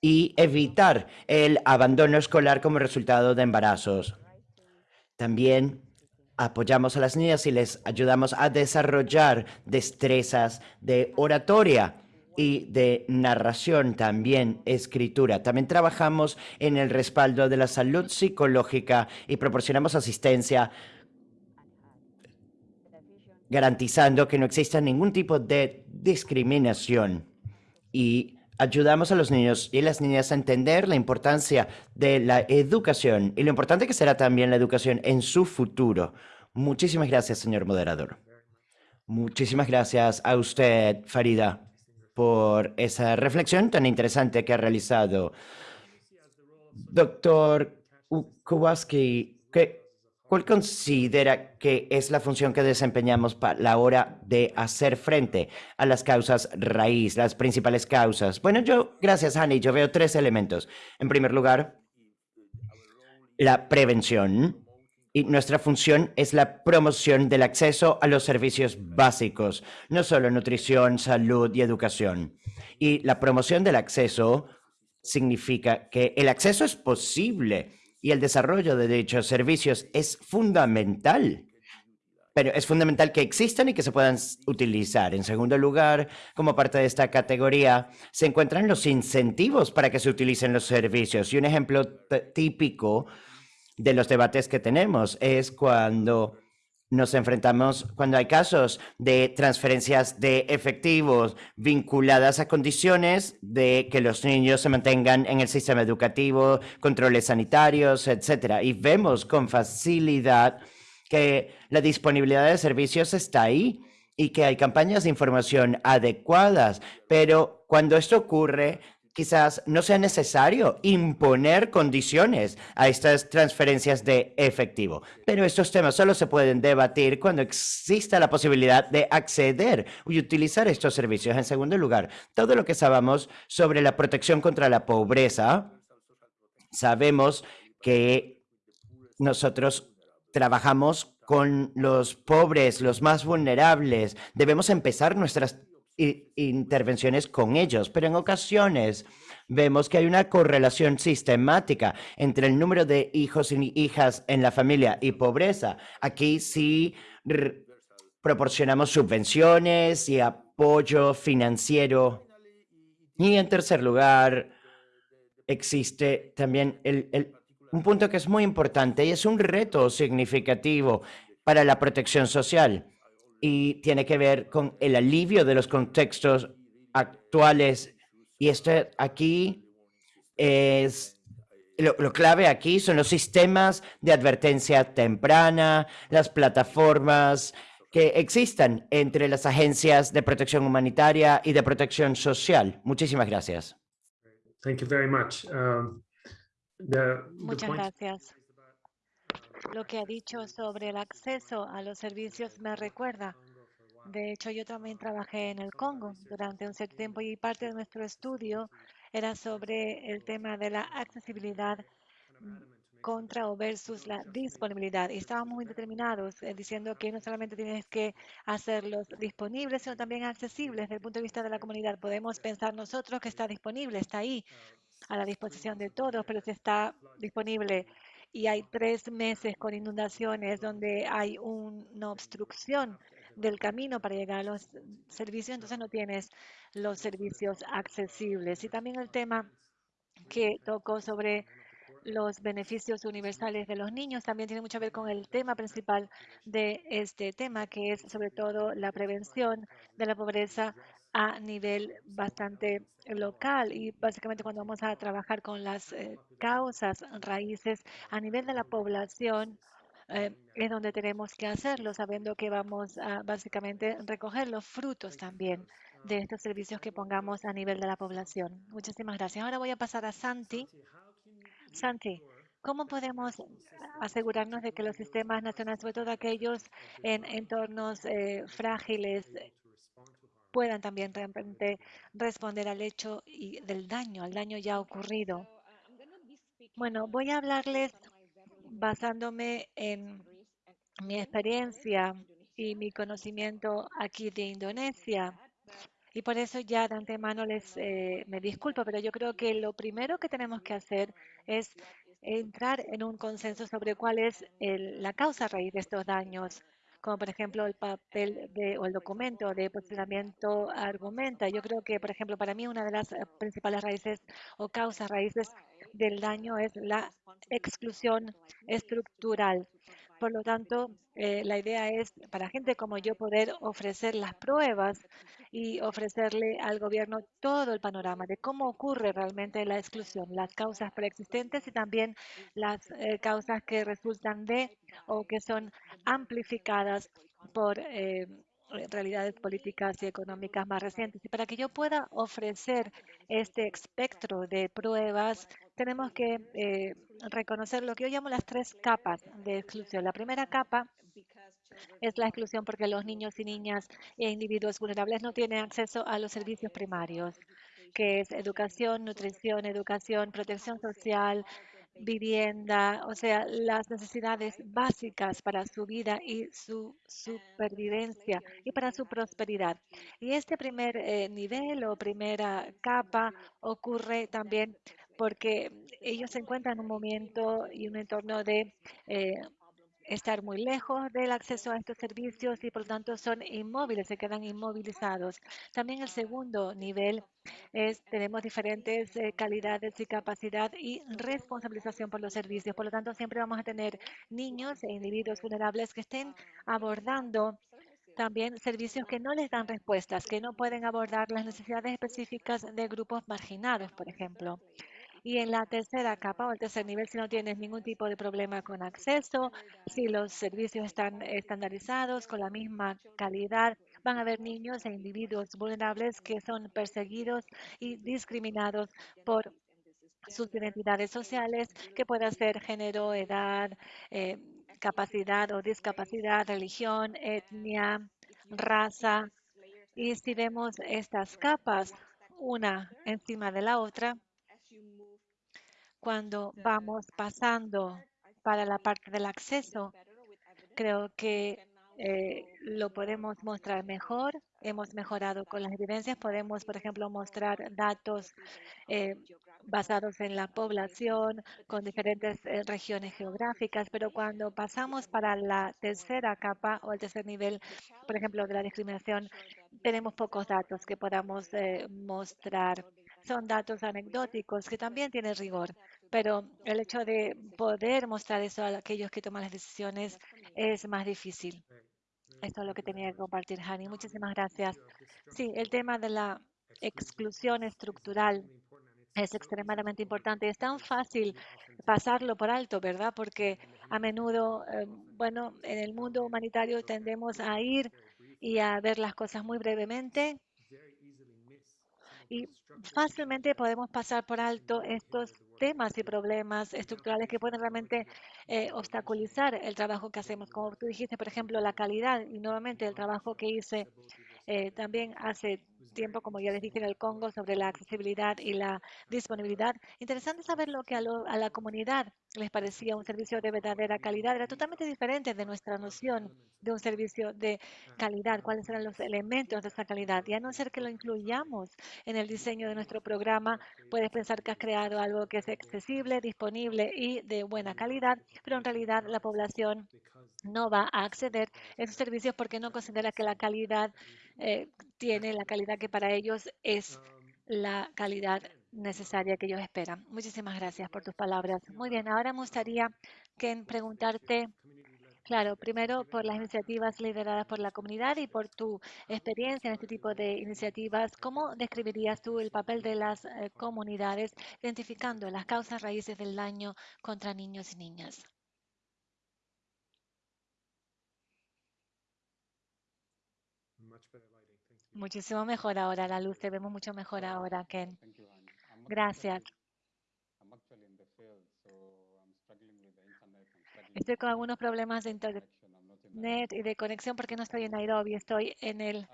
Y evitar el abandono escolar como resultado de embarazos. También apoyamos a las niñas y les ayudamos a desarrollar destrezas de oratoria y de narración, también escritura. También trabajamos en el respaldo de la salud psicológica y proporcionamos asistencia garantizando que no exista ningún tipo de discriminación y ayudamos a los niños y las niñas a entender la importancia de la educación y lo importante que será también la educación en su futuro. Muchísimas gracias, señor moderador. Muchísimas gracias a usted, Farida por esa reflexión tan interesante que ha realizado. Doctor Kowalski, ¿cuál considera que es la función que desempeñamos para la hora de hacer frente a las causas raíz, las principales causas? Bueno, yo, gracias, Hani, yo veo tres elementos. En primer lugar, la prevención. Y nuestra función es la promoción del acceso a los servicios básicos, no solo nutrición, salud y educación. Y la promoción del acceso significa que el acceso es posible y el desarrollo de dichos servicios es fundamental. Pero es fundamental que existan y que se puedan utilizar. En segundo lugar, como parte de esta categoría, se encuentran los incentivos para que se utilicen los servicios. Y un ejemplo típico de los debates que tenemos es cuando nos enfrentamos cuando hay casos de transferencias de efectivos vinculadas a condiciones de que los niños se mantengan en el sistema educativo, controles sanitarios, etcétera. Y vemos con facilidad que la disponibilidad de servicios está ahí y que hay campañas de información adecuadas, pero cuando esto ocurre, quizás no sea necesario imponer condiciones a estas transferencias de efectivo. Pero estos temas solo se pueden debatir cuando exista la posibilidad de acceder y utilizar estos servicios. En segundo lugar, todo lo que sabemos sobre la protección contra la pobreza, sabemos que nosotros trabajamos con los pobres, los más vulnerables. Debemos empezar nuestras intervenciones con ellos, pero en ocasiones vemos que hay una correlación sistemática entre el número de hijos y hijas en la familia y pobreza. Aquí sí proporcionamos subvenciones y apoyo financiero. Y en tercer lugar, existe también un punto que es muy importante y es un reto significativo para la protección social y tiene que ver con el alivio de los contextos actuales Y esto aquí es lo, lo, clave aquí son los sistemas de advertencia temprana, las plataformas que existan entre las agencias de protección humanitaria y de protección social. Muchísimas gracias. Thank you very much. Um, the, Muchas gracias. Lo que ha dicho sobre el acceso a los servicios me recuerda. De hecho, yo también trabajé en el Congo durante un cierto tiempo y parte de nuestro estudio era sobre el tema de la accesibilidad contra o versus la disponibilidad. Y estábamos muy determinados eh, diciendo que no solamente tienes que hacerlos disponibles, sino también accesibles desde el punto de vista de la comunidad. Podemos pensar nosotros que está disponible, está ahí, a la disposición de todos, pero si está disponible y hay tres meses con inundaciones donde hay una obstrucción del camino para llegar a los servicios, entonces no tienes los servicios accesibles. Y también el tema que tocó sobre los beneficios universales de los niños también tiene mucho que ver con el tema principal de este tema, que es sobre todo la prevención de la pobreza a nivel bastante local y básicamente cuando vamos a trabajar con las eh, causas raíces a nivel de la población eh, es donde tenemos que hacerlo, sabiendo que vamos a básicamente recoger los frutos también de estos servicios que pongamos a nivel de la población. Muchísimas gracias. Ahora voy a pasar a Santi. Santi, ¿cómo podemos asegurarnos de que los sistemas nacionales, sobre todo aquellos en entornos eh, frágiles, puedan también realmente responder al hecho y del daño, al daño ya ocurrido? Bueno, voy a hablarles basándome en mi experiencia y mi conocimiento aquí de Indonesia. Y por eso ya de antemano les eh, me disculpo, pero yo creo que lo primero que tenemos que hacer es entrar en un consenso sobre cuál es la causa raíz de estos daños, como por ejemplo el papel de, o el documento de posicionamiento argumenta. Yo creo que, por ejemplo, para mí una de las eh, principales raíces o causas raíces del daño es la exclusión estructural. Por lo tanto, eh, la idea es para gente como yo poder ofrecer las pruebas y ofrecerle al gobierno todo el panorama de cómo ocurre realmente la exclusión, las causas preexistentes y también las eh, causas que resultan de o que son amplificadas por eh, realidades políticas y económicas más recientes. Y para que yo pueda ofrecer este espectro de pruebas, tenemos que eh, reconocer lo que yo llamo las tres capas de exclusión. La primera capa es la exclusión porque los niños y niñas e individuos vulnerables no tienen acceso a los servicios primarios, que es educación, nutrición, educación, protección social, vivienda, o sea, las necesidades básicas para su vida y su supervivencia y para su prosperidad. Y este primer eh, nivel o primera capa ocurre también porque ellos se encuentran en un momento y un entorno de eh, estar muy lejos del acceso a estos servicios y por lo tanto son inmóviles, se quedan inmovilizados. También el segundo nivel es, tenemos diferentes eh, calidades y capacidad y responsabilización por los servicios. Por lo tanto, siempre vamos a tener niños e individuos vulnerables que estén abordando también servicios que no les dan respuestas, que no pueden abordar las necesidades específicas de grupos marginados, por ejemplo. Y en la tercera capa o el tercer nivel, si no tienes ningún tipo de problema con acceso, si los servicios están estandarizados con la misma calidad, van a haber niños e individuos vulnerables que son perseguidos y discriminados por sus identidades sociales, que pueda ser género, edad, eh, capacidad o discapacidad, religión, etnia, raza. Y si vemos estas capas una encima de la otra, cuando vamos pasando para la parte del acceso, creo que eh, lo podemos mostrar mejor. Hemos mejorado con las evidencias. Podemos, por ejemplo, mostrar datos eh, basados en la población con diferentes eh, regiones geográficas, pero cuando pasamos para la tercera capa o el tercer nivel, por ejemplo, de la discriminación, tenemos pocos datos que podamos mostrar son datos anecdóticos que también tienen rigor, pero el hecho de poder mostrar eso a aquellos que toman las decisiones es más difícil. Esto es lo que tenía que compartir, Hani. Muchísimas gracias. Sí, el tema de la exclusión estructural es extremadamente importante. Es tan fácil pasarlo por alto, ¿verdad? Porque a menudo, eh, bueno, en el mundo humanitario tendemos a ir y a ver las cosas muy brevemente. Y fácilmente podemos pasar por alto estos temas y problemas estructurales que pueden realmente eh, obstaculizar el trabajo que hacemos. Como tú dijiste, por ejemplo, la calidad y nuevamente el trabajo que hice eh, también hace tiempo, como ya les dije en el Congo, sobre la accesibilidad y la disponibilidad. Interesante saber lo que a, a la comunidad les parecía un servicio de verdadera calidad. Era totalmente diferente de nuestra noción de un servicio de calidad, cuáles eran los elementos de esa calidad. Y a no ser que lo incluyamos en el diseño de nuestro programa, puedes pensar que has creado algo que es accesible, disponible y de buena calidad, pero en realidad la población no va a acceder a esos servicios porque no considera que la calidad eh, tiene la calidad que para ellos es la calidad necesaria que ellos esperan. Muchísimas gracias por tus palabras. Muy bien, ahora me gustaría que preguntarte, claro, primero por las iniciativas lideradas por la comunidad y por tu experiencia en este tipo de iniciativas, ¿cómo describirías tú el papel de las eh, comunidades identificando las causas raíces del daño contra niños y niñas? Muchísimo mejor ahora la luz, te vemos mucho mejor ahora, Ken. Gracias. Estoy con algunos problemas de internet y de conexión porque no estoy en Nairobi, estoy en el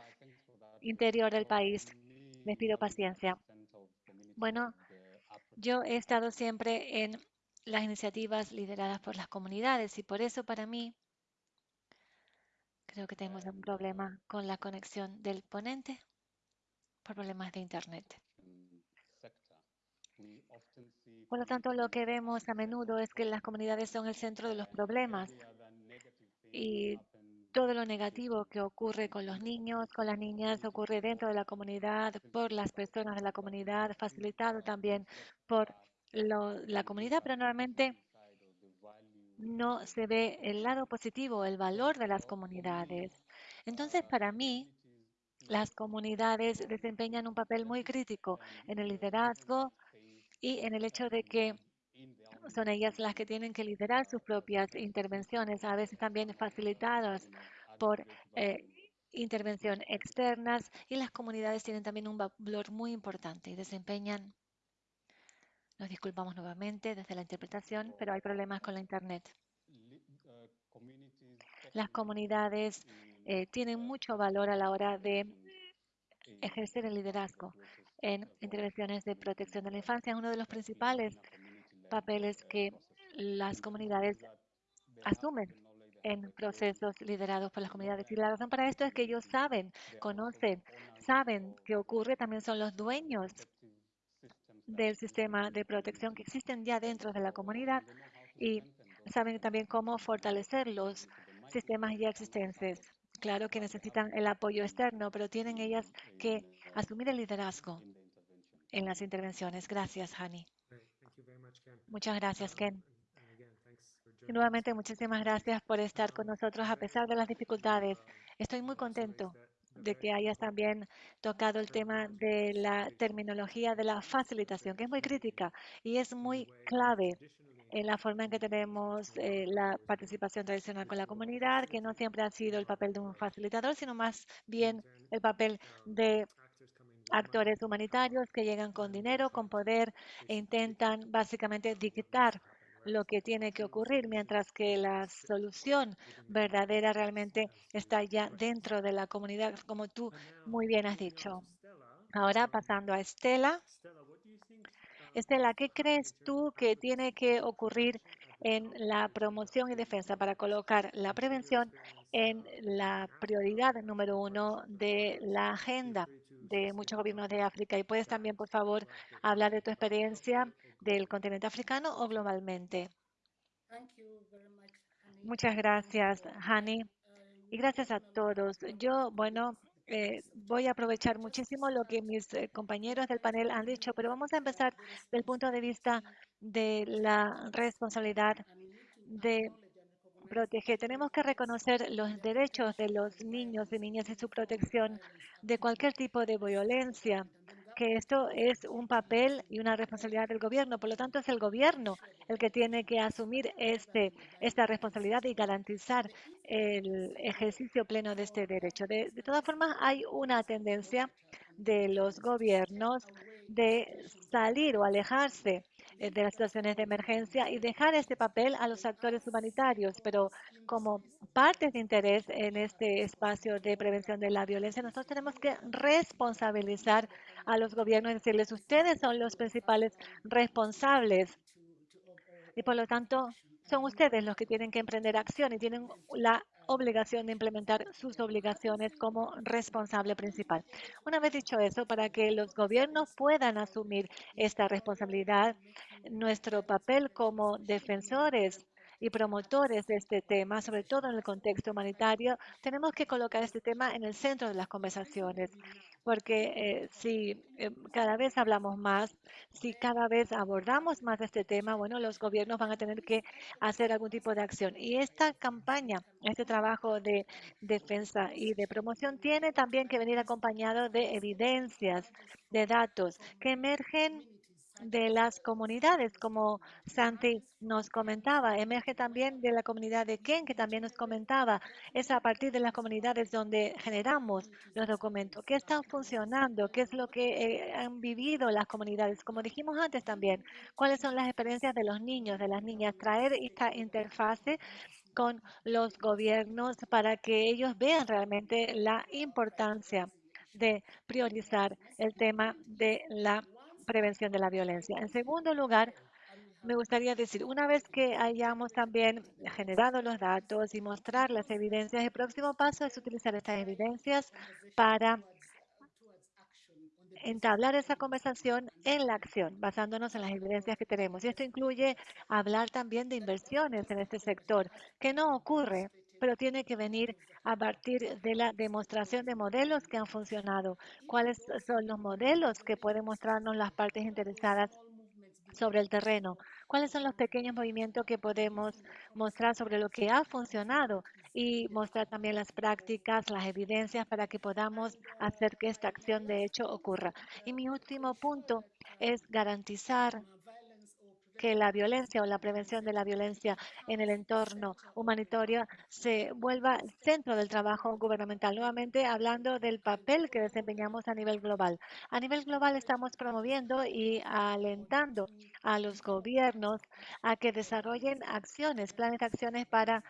interior del país. Les pido paciencia. Bueno, yo he estado siempre en las iniciativas lideradas por las comunidades y por eso para mí creo que tenemos un problema con la conexión del ponente por problemas de internet. Por lo tanto, lo que vemos a menudo es que las comunidades son el centro de los problemas y todo lo negativo que ocurre con los niños, con las niñas, ocurre dentro de la comunidad, por las personas de la comunidad, facilitado también por la comunidad, pero normalmente no se ve el lado positivo, el valor de las comunidades. Entonces, para mí, las comunidades desempeñan un papel muy crítico en el liderazgo y en el hecho de que son ellas las que tienen que liderar sus propias intervenciones, a veces también facilitadas por eh, intervención externas y las comunidades tienen también un valor muy importante y desempeñan, nos disculpamos nuevamente desde la interpretación, pero hay problemas con la Internet. Las comunidades eh, tienen mucho valor a la hora de ejercer el liderazgo en intervenciones de protección de la infancia. Es uno de los principales papeles que las comunidades asumen en procesos liderados por las comunidades. Y la razón para esto es que ellos saben, conocen, saben qué ocurre, también son los dueños del sistema de protección que existen ya dentro de la comunidad y saben también cómo fortalecer los sistemas ya existentes. Claro que necesitan el apoyo externo, pero tienen ellas que asumir el liderazgo en las intervenciones. Gracias, Hani. Muchas gracias, Ken. Y nuevamente, muchísimas gracias por estar con nosotros a pesar de las dificultades. Estoy muy contento de que hayas también tocado el tema de la terminología de la facilitación, que es muy crítica y es muy clave en la forma en que tenemos eh, la participación tradicional con la comunidad, que no siempre ha sido el papel de un facilitador, sino más bien el papel de actores humanitarios que llegan con dinero, con poder e intentan básicamente dictar lo que tiene que ocurrir, mientras que la solución verdadera realmente está ya dentro de la comunidad, como tú muy bien has dicho. Ahora pasando a Estela. Estela, ¿qué crees tú que tiene que ocurrir en la promoción y defensa para colocar la prevención en la prioridad número uno de la agenda de muchos gobiernos de África? Y puedes también, por favor, hablar de tu experiencia del continente africano o globalmente. Muchas gracias, Hani. Y gracias a todos. Yo, bueno, eh, voy a aprovechar muchísimo lo que mis eh, compañeros del panel han dicho, pero vamos a empezar del punto de vista de la responsabilidad de proteger. Tenemos que reconocer los derechos de los niños y niñas y su protección de cualquier tipo de violencia que esto es un papel y una responsabilidad del gobierno. Por lo tanto, es el gobierno el que tiene que asumir este, esta responsabilidad y garantizar el ejercicio pleno de este derecho. De, de todas formas, hay una tendencia de los gobiernos de salir o alejarse de las situaciones de emergencia y dejar este papel a los actores humanitarios. Pero como partes de interés en este espacio de prevención de la violencia, nosotros tenemos que responsabilizar a los gobiernos y decirles, ustedes son los principales responsables y por lo tanto son ustedes los que tienen que emprender acción y tienen la obligación de implementar sus obligaciones como responsable principal. Una vez dicho eso, para que los gobiernos puedan asumir esta responsabilidad, nuestro papel como defensores y promotores de este tema, sobre todo en el contexto humanitario, tenemos que colocar este tema en el centro de las conversaciones, porque eh, si eh, cada vez hablamos más, si cada vez abordamos más este tema, bueno, los gobiernos van a tener que hacer algún tipo de acción. Y esta campaña, este trabajo de defensa y de promoción tiene también que venir acompañado de evidencias, de datos que emergen de las comunidades, como Santi nos comentaba. Emerge también de la comunidad de Ken, que también nos comentaba. Es a partir de las comunidades donde generamos los documentos. ¿Qué está funcionando? ¿Qué es lo que eh, han vivido las comunidades? Como dijimos antes también, ¿cuáles son las experiencias de los niños, de las niñas? Traer esta interfase con los gobiernos para que ellos vean realmente la importancia de priorizar el tema de la prevención de la violencia. En segundo lugar, me gustaría decir, una vez que hayamos también generado los datos y mostrar las evidencias, el próximo paso es utilizar estas evidencias para entablar esa conversación en la acción, basándonos en las evidencias que tenemos. Y esto incluye hablar también de inversiones en este sector, que no ocurre, pero tiene que venir a partir de la demostración de modelos que han funcionado. ¿Cuáles son los modelos que pueden mostrarnos las partes interesadas sobre el terreno? ¿Cuáles son los pequeños movimientos que podemos mostrar sobre lo que ha funcionado y mostrar también las prácticas, las evidencias para que podamos hacer que esta acción de hecho ocurra? Y mi último punto es garantizar que la violencia o la prevención de la violencia en el entorno humanitario se vuelva el centro del trabajo gubernamental. Nuevamente hablando del papel que desempeñamos a nivel global. A nivel global estamos promoviendo y alentando a los gobiernos a que desarrollen acciones, planes de acciones para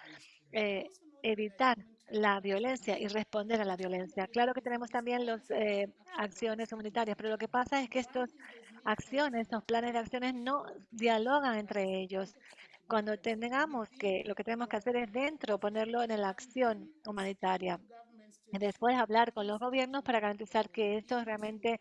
eh, evitar la violencia y responder a la violencia. Claro que tenemos también las eh, acciones humanitarias, pero lo que pasa es que estas acciones, estos planes de acciones no dialogan entre ellos. Cuando tengamos que, lo que tenemos que hacer es dentro, ponerlo en la acción humanitaria. Después hablar con los gobiernos para garantizar que estos realmente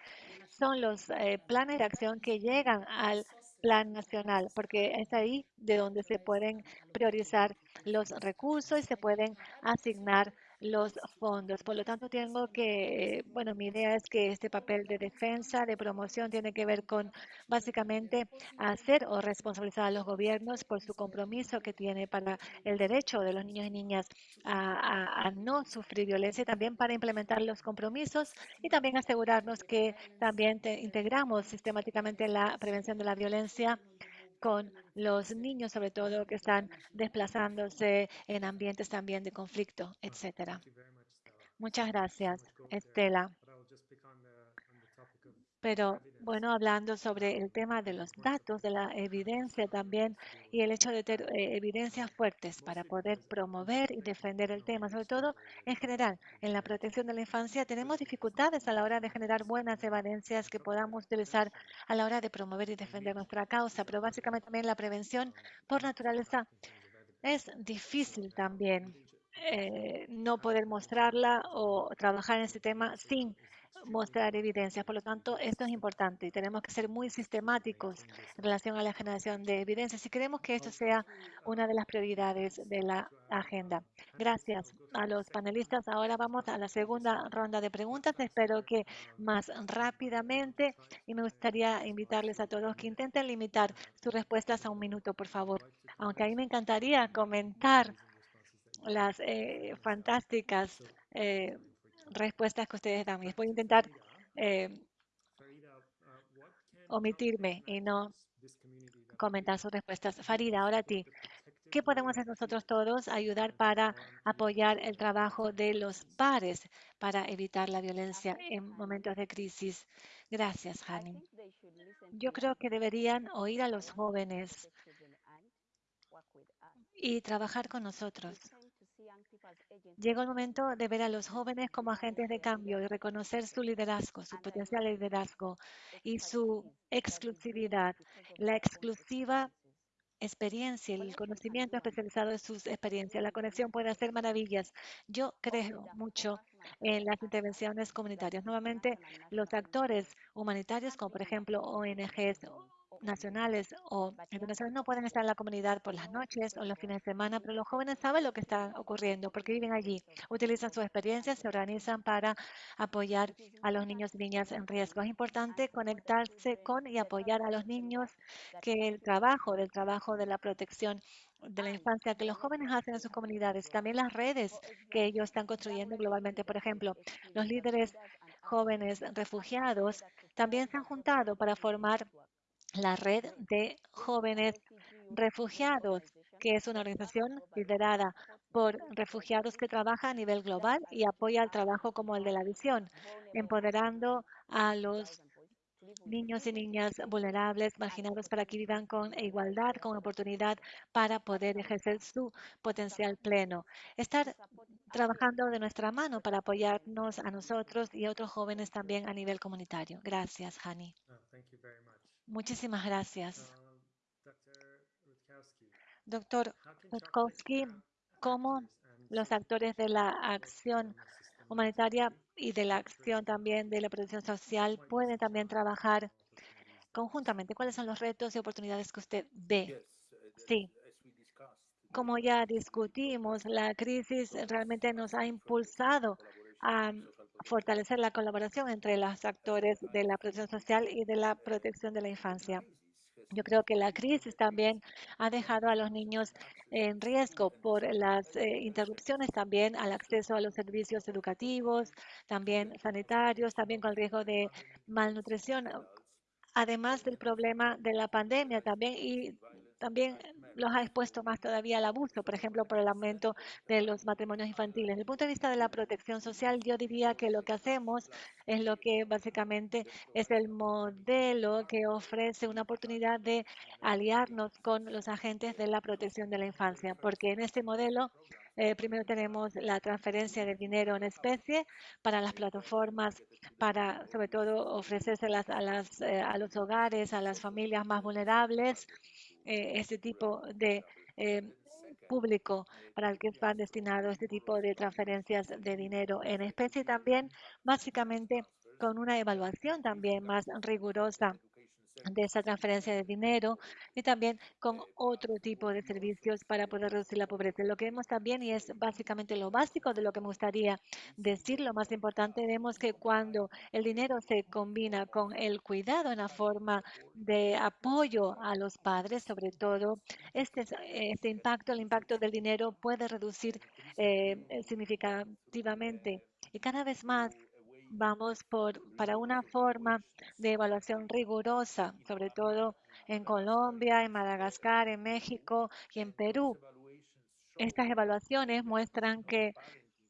son los eh, planes de acción que llegan al plan nacional, porque es ahí de donde se pueden priorizar los recursos y se pueden asignar los fondos. Por lo tanto, tengo que, bueno, mi idea es que este papel de defensa, de promoción, tiene que ver con básicamente hacer o responsabilizar a los gobiernos por su compromiso que tiene para el derecho de los niños y niñas a, no sufrir violencia y también para implementar los compromisos y también asegurarnos que también integramos sistemáticamente la prevención de la violencia con los niños, sobre todo, que están desplazándose en ambientes también de conflicto, etcétera. Muchas gracias, Estela. Pero bueno, hablando sobre el tema de los datos, de la evidencia también y el hecho de tener eh, evidencias fuertes para poder promover y defender el tema, sobre todo en general, en la protección de la infancia, tenemos dificultades a la hora de generar buenas evidencias que podamos utilizar a la hora de promover y defender nuestra causa, pero básicamente también la prevención por naturaleza es difícil también eh, no poder mostrarla o trabajar en ese tema sin mostrar evidencias. Por lo tanto, esto es importante y tenemos que ser muy sistemáticos en relación a la generación de evidencias si queremos que esto sea una de las prioridades de la agenda. Gracias a los panelistas. Ahora vamos a la segunda ronda de preguntas. Espero que más rápidamente y me gustaría invitarles a todos que intenten limitar sus respuestas a un minuto, por favor. Aunque a mí me encantaría comentar las eh, fantásticas eh, respuestas que ustedes dan. Y voy a intentar eh, omitirme y no comentar sus respuestas. Farida, ahora a ti. ¿Qué podemos hacer nosotros todos? Ayudar para apoyar el trabajo de los pares para evitar la violencia en momentos de crisis. Gracias, Hani. Yo creo que deberían oír a los jóvenes y trabajar con nosotros. Llegó el momento de ver a los jóvenes como agentes de cambio y reconocer su liderazgo, su potencial liderazgo y su exclusividad. La exclusiva experiencia, el conocimiento especializado de sus experiencias. La conexión puede hacer maravillas. Yo creo mucho en las intervenciones comunitarias. Nuevamente, los actores humanitarios, como por ejemplo ONGs nacionales o internacionales no pueden estar en la comunidad por las noches o los fines de semana, pero los jóvenes saben lo que está ocurriendo porque viven allí, utilizan sus experiencias, se organizan para apoyar a los niños y niñas en riesgo. Es importante conectarse con y apoyar a los niños que el trabajo, del trabajo de la protección de la infancia que los jóvenes hacen en sus comunidades, también las redes que ellos están construyendo globalmente. Por ejemplo, los líderes jóvenes refugiados también se han juntado para formar la Red de Jóvenes Refugiados, que es una organización liderada por refugiados que trabaja a nivel global y apoya el trabajo como el de la visión, empoderando a los niños y niñas vulnerables, marginados, para que vivan con igualdad, con oportunidad para poder ejercer su potencial pleno. Estar trabajando de nuestra mano para apoyarnos a nosotros y a otros jóvenes también a nivel comunitario. Gracias, Hani. Muchísimas gracias. Doctor Rutkowski, ¿cómo los actores de la acción humanitaria y de la acción también de la protección social pueden también trabajar conjuntamente? ¿Cuáles son los retos y oportunidades que usted ve? Sí. Como ya discutimos, la crisis realmente nos ha impulsado a fortalecer la colaboración entre los actores de la protección social y de la protección de la infancia. Yo creo que la crisis también ha dejado a los niños en riesgo por las eh, interrupciones también al acceso a los servicios educativos, también sanitarios, también con el riesgo de malnutrición, además del problema de la pandemia también y también los ha expuesto más todavía al abuso, por ejemplo, por el aumento de los matrimonios infantiles. Desde el punto de vista de la protección social, yo diría que lo que hacemos es lo que básicamente es el modelo que ofrece una oportunidad de aliarnos con los agentes de la protección de la infancia, porque en este modelo eh, primero tenemos la transferencia de dinero en especie para las plataformas, para sobre todo ofrecérselas a, las, eh, a los hogares, a las familias más vulnerables eh, este tipo de eh, público para el que están destinados este tipo de transferencias de dinero en especie también básicamente con una evaluación también más rigurosa de esa transferencia de dinero y también con otro tipo de servicios para poder reducir la pobreza. Lo que vemos también, y es básicamente lo básico de lo que me gustaría decir, lo más importante, vemos que cuando el dinero se combina con el cuidado en la forma de apoyo a los padres, sobre todo, este, este impacto, el impacto del dinero puede reducir eh, significativamente y cada vez más vamos por, para una forma de evaluación rigurosa, sobre todo en Colombia, en Madagascar, en México y en Perú. Estas evaluaciones muestran que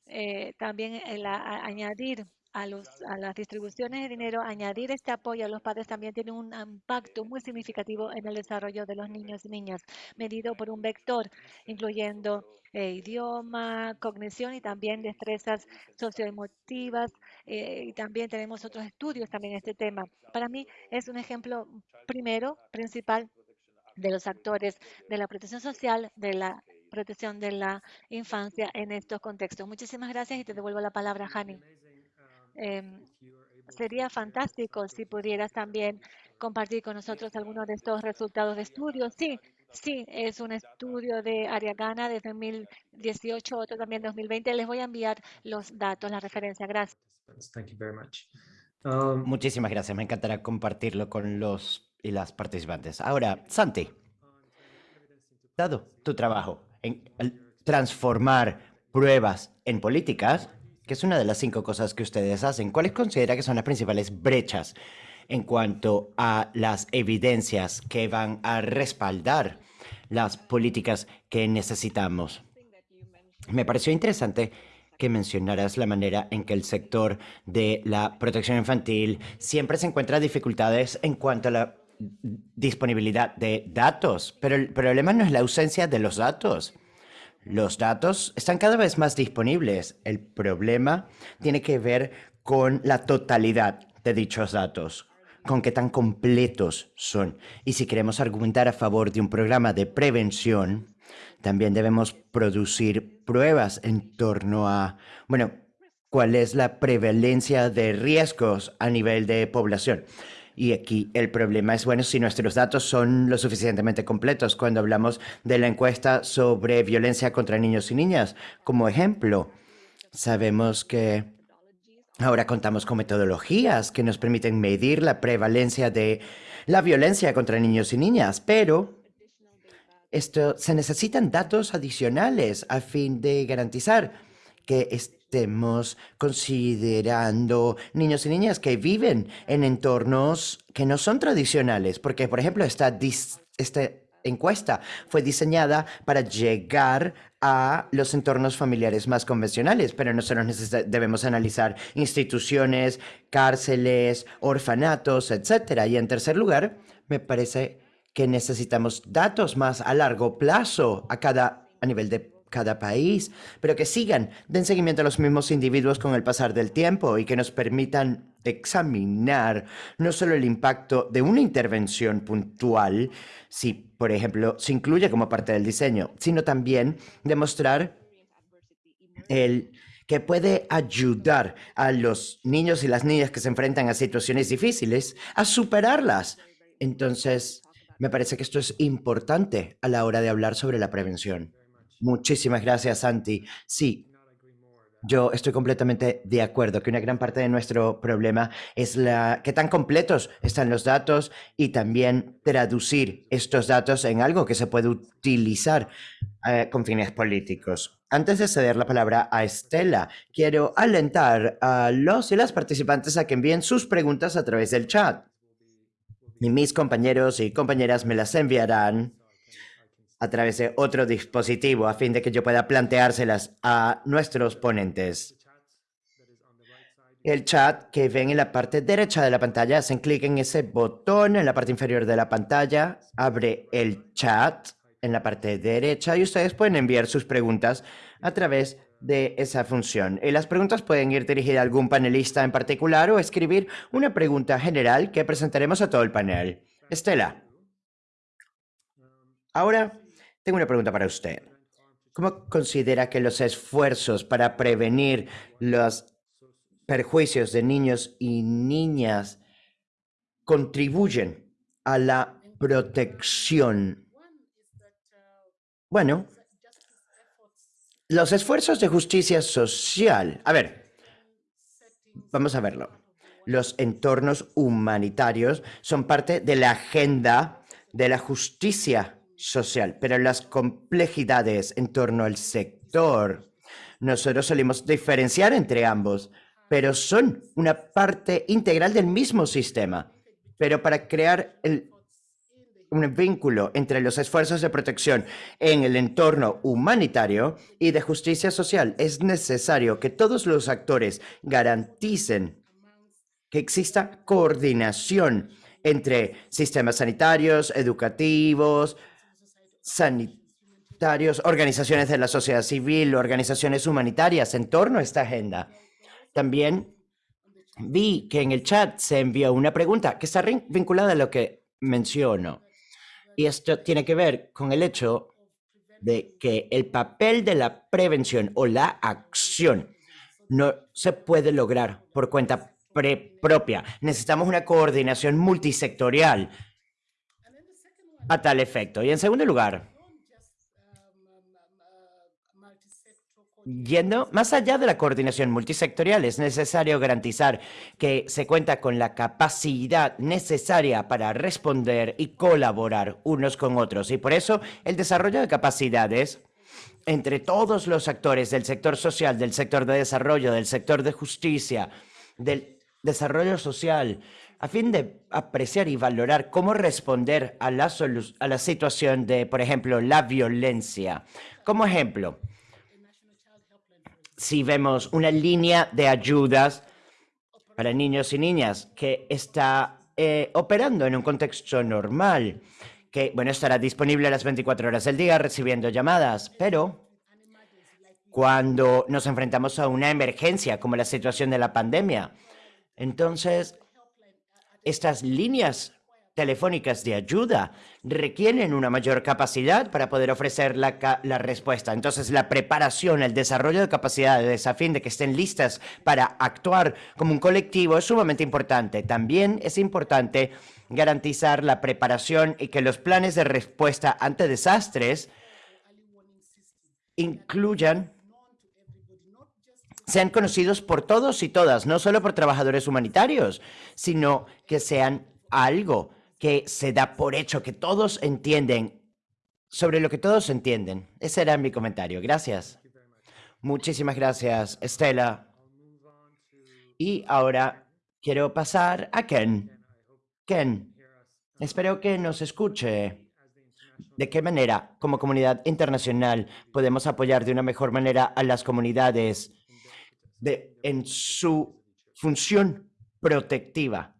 eh, también el añadir a, los, a las distribuciones de dinero, añadir este apoyo a los padres también tiene un impacto muy significativo en el desarrollo de los niños y niñas, medido por un vector, incluyendo eh, idioma, cognición y también destrezas socioemotivas. Eh, y también tenemos otros estudios también en este tema. Para mí es un ejemplo primero, principal, de los actores de la protección social, de la protección de la infancia en estos contextos. Muchísimas gracias y te devuelvo la palabra, Hani. Em, sería fantástico si pudieras también compartir con nosotros algunos de estos resultados de estudios. Sí, sí, es un estudio de Ariagana de 2018, otro también de 2020. Les voy a enviar los datos, la referencia. Gracias. Um, Muchísimas gracias. Me encantará compartirlo con los y las participantes. Ahora, Santi, dado tu trabajo en transformar pruebas en políticas, que es una de las cinco cosas que ustedes hacen. ¿Cuáles considera que son las principales brechas en cuanto a las evidencias que van a respaldar las políticas que necesitamos. Me pareció interesante que mencionaras la manera en que el sector de la protección infantil siempre se encuentra dificultades en cuanto a la disponibilidad de datos, pero el problema no es la ausencia de los datos. Los datos están cada vez más disponibles. El problema tiene que ver con la totalidad de dichos datos, con qué tan completos son. Y si queremos argumentar a favor de un programa de prevención, también debemos producir pruebas en torno a, bueno, cuál es la prevalencia de riesgos a nivel de población. Y aquí el problema es, bueno, si nuestros datos son lo suficientemente completos cuando hablamos de la encuesta sobre violencia contra niños y niñas. Como ejemplo, sabemos que ahora contamos con metodologías que nos permiten medir la prevalencia de la violencia contra niños y niñas, pero esto, se necesitan datos adicionales a fin de garantizar que estemos considerando niños y niñas que viven en entornos que no son tradicionales, porque, por ejemplo, esta, esta encuesta fue diseñada para llegar a los entornos familiares más convencionales, pero nosotros debemos analizar instituciones, cárceles, orfanatos, etc. Y en tercer lugar, me parece que necesitamos datos más a largo plazo a cada a nivel de cada país, pero que sigan, den seguimiento a los mismos individuos con el pasar del tiempo y que nos permitan examinar no solo el impacto de una intervención puntual, si, por ejemplo, se incluye como parte del diseño, sino también demostrar el que puede ayudar a los niños y las niñas que se enfrentan a situaciones difíciles a superarlas. Entonces, me parece que esto es importante a la hora de hablar sobre la prevención. Muchísimas gracias, Santi. Sí, yo estoy completamente de acuerdo que una gran parte de nuestro problema es la que tan completos están los datos y también traducir estos datos en algo que se puede utilizar eh, con fines políticos. Antes de ceder la palabra a Estela, quiero alentar a los y las participantes a que envíen sus preguntas a través del chat. Y mis compañeros y compañeras me las enviarán a través de otro dispositivo a fin de que yo pueda planteárselas a nuestros ponentes. El chat que ven en la parte derecha de la pantalla, hacen clic en ese botón en la parte inferior de la pantalla, abre el chat en la parte derecha y ustedes pueden enviar sus preguntas a través de esa función. Y las preguntas pueden ir dirigidas a algún panelista en particular o escribir una pregunta general que presentaremos a todo el panel. Estela. Ahora tengo una pregunta para usted. ¿Cómo considera que los esfuerzos para prevenir los perjuicios de niños y niñas contribuyen a la protección? Bueno, los esfuerzos de justicia social. A ver, vamos a verlo. Los entornos humanitarios son parte de la agenda de la justicia social, pero las complejidades en torno al sector, nosotros solemos diferenciar entre ambos, pero son una parte integral del mismo sistema. Pero para crear un vínculo entre los esfuerzos de protección en el entorno humanitario y de justicia social, es necesario que todos los actores garanticen que exista coordinación entre sistemas sanitarios, educativos, sanitarios, organizaciones de la sociedad civil, organizaciones humanitarias en torno a esta agenda. También vi que en el chat se envió una pregunta que está vinculada a lo que menciono. Y esto tiene que ver con el hecho de que el papel de la prevención o la acción no se puede lograr por cuenta propia. Necesitamos una coordinación multisectorial a tal efecto. Y en segundo lugar, Yendo más allá de la coordinación multisectorial, es necesario garantizar que se cuenta con la capacidad necesaria para responder y colaborar unos con otros. Y por eso el desarrollo de capacidades entre todos los actores del sector social, del sector de desarrollo, del sector de justicia, del desarrollo social a fin de apreciar y valorar cómo responder a la, a la situación de, por ejemplo, la violencia. Como ejemplo, si vemos una línea de ayudas para niños y niñas que está eh, operando en un contexto normal, que, bueno, estará disponible las 24 horas del día recibiendo llamadas, pero cuando nos enfrentamos a una emergencia como la situación de la pandemia, entonces estas líneas telefónicas de ayuda requieren una mayor capacidad para poder ofrecer la, respuesta. Entonces, la preparación, el desarrollo de capacidades a fin de que estén listas para actuar como un colectivo es sumamente importante. También es importante garantizar la preparación y que los planes de respuesta ante desastres incluyan sean conocidos por todos y todas, no solo por trabajadores humanitarios, sino que sean algo que se da por hecho, que todos entienden, sobre lo que todos entienden. Ese era mi comentario. Gracias. Muchísimas gracias, Estela. Y ahora quiero pasar a Ken. Ken, espero que nos escuche. ¿De qué manera, como comunidad internacional, podemos apoyar de una mejor manera a las comunidades de, en su función protectiva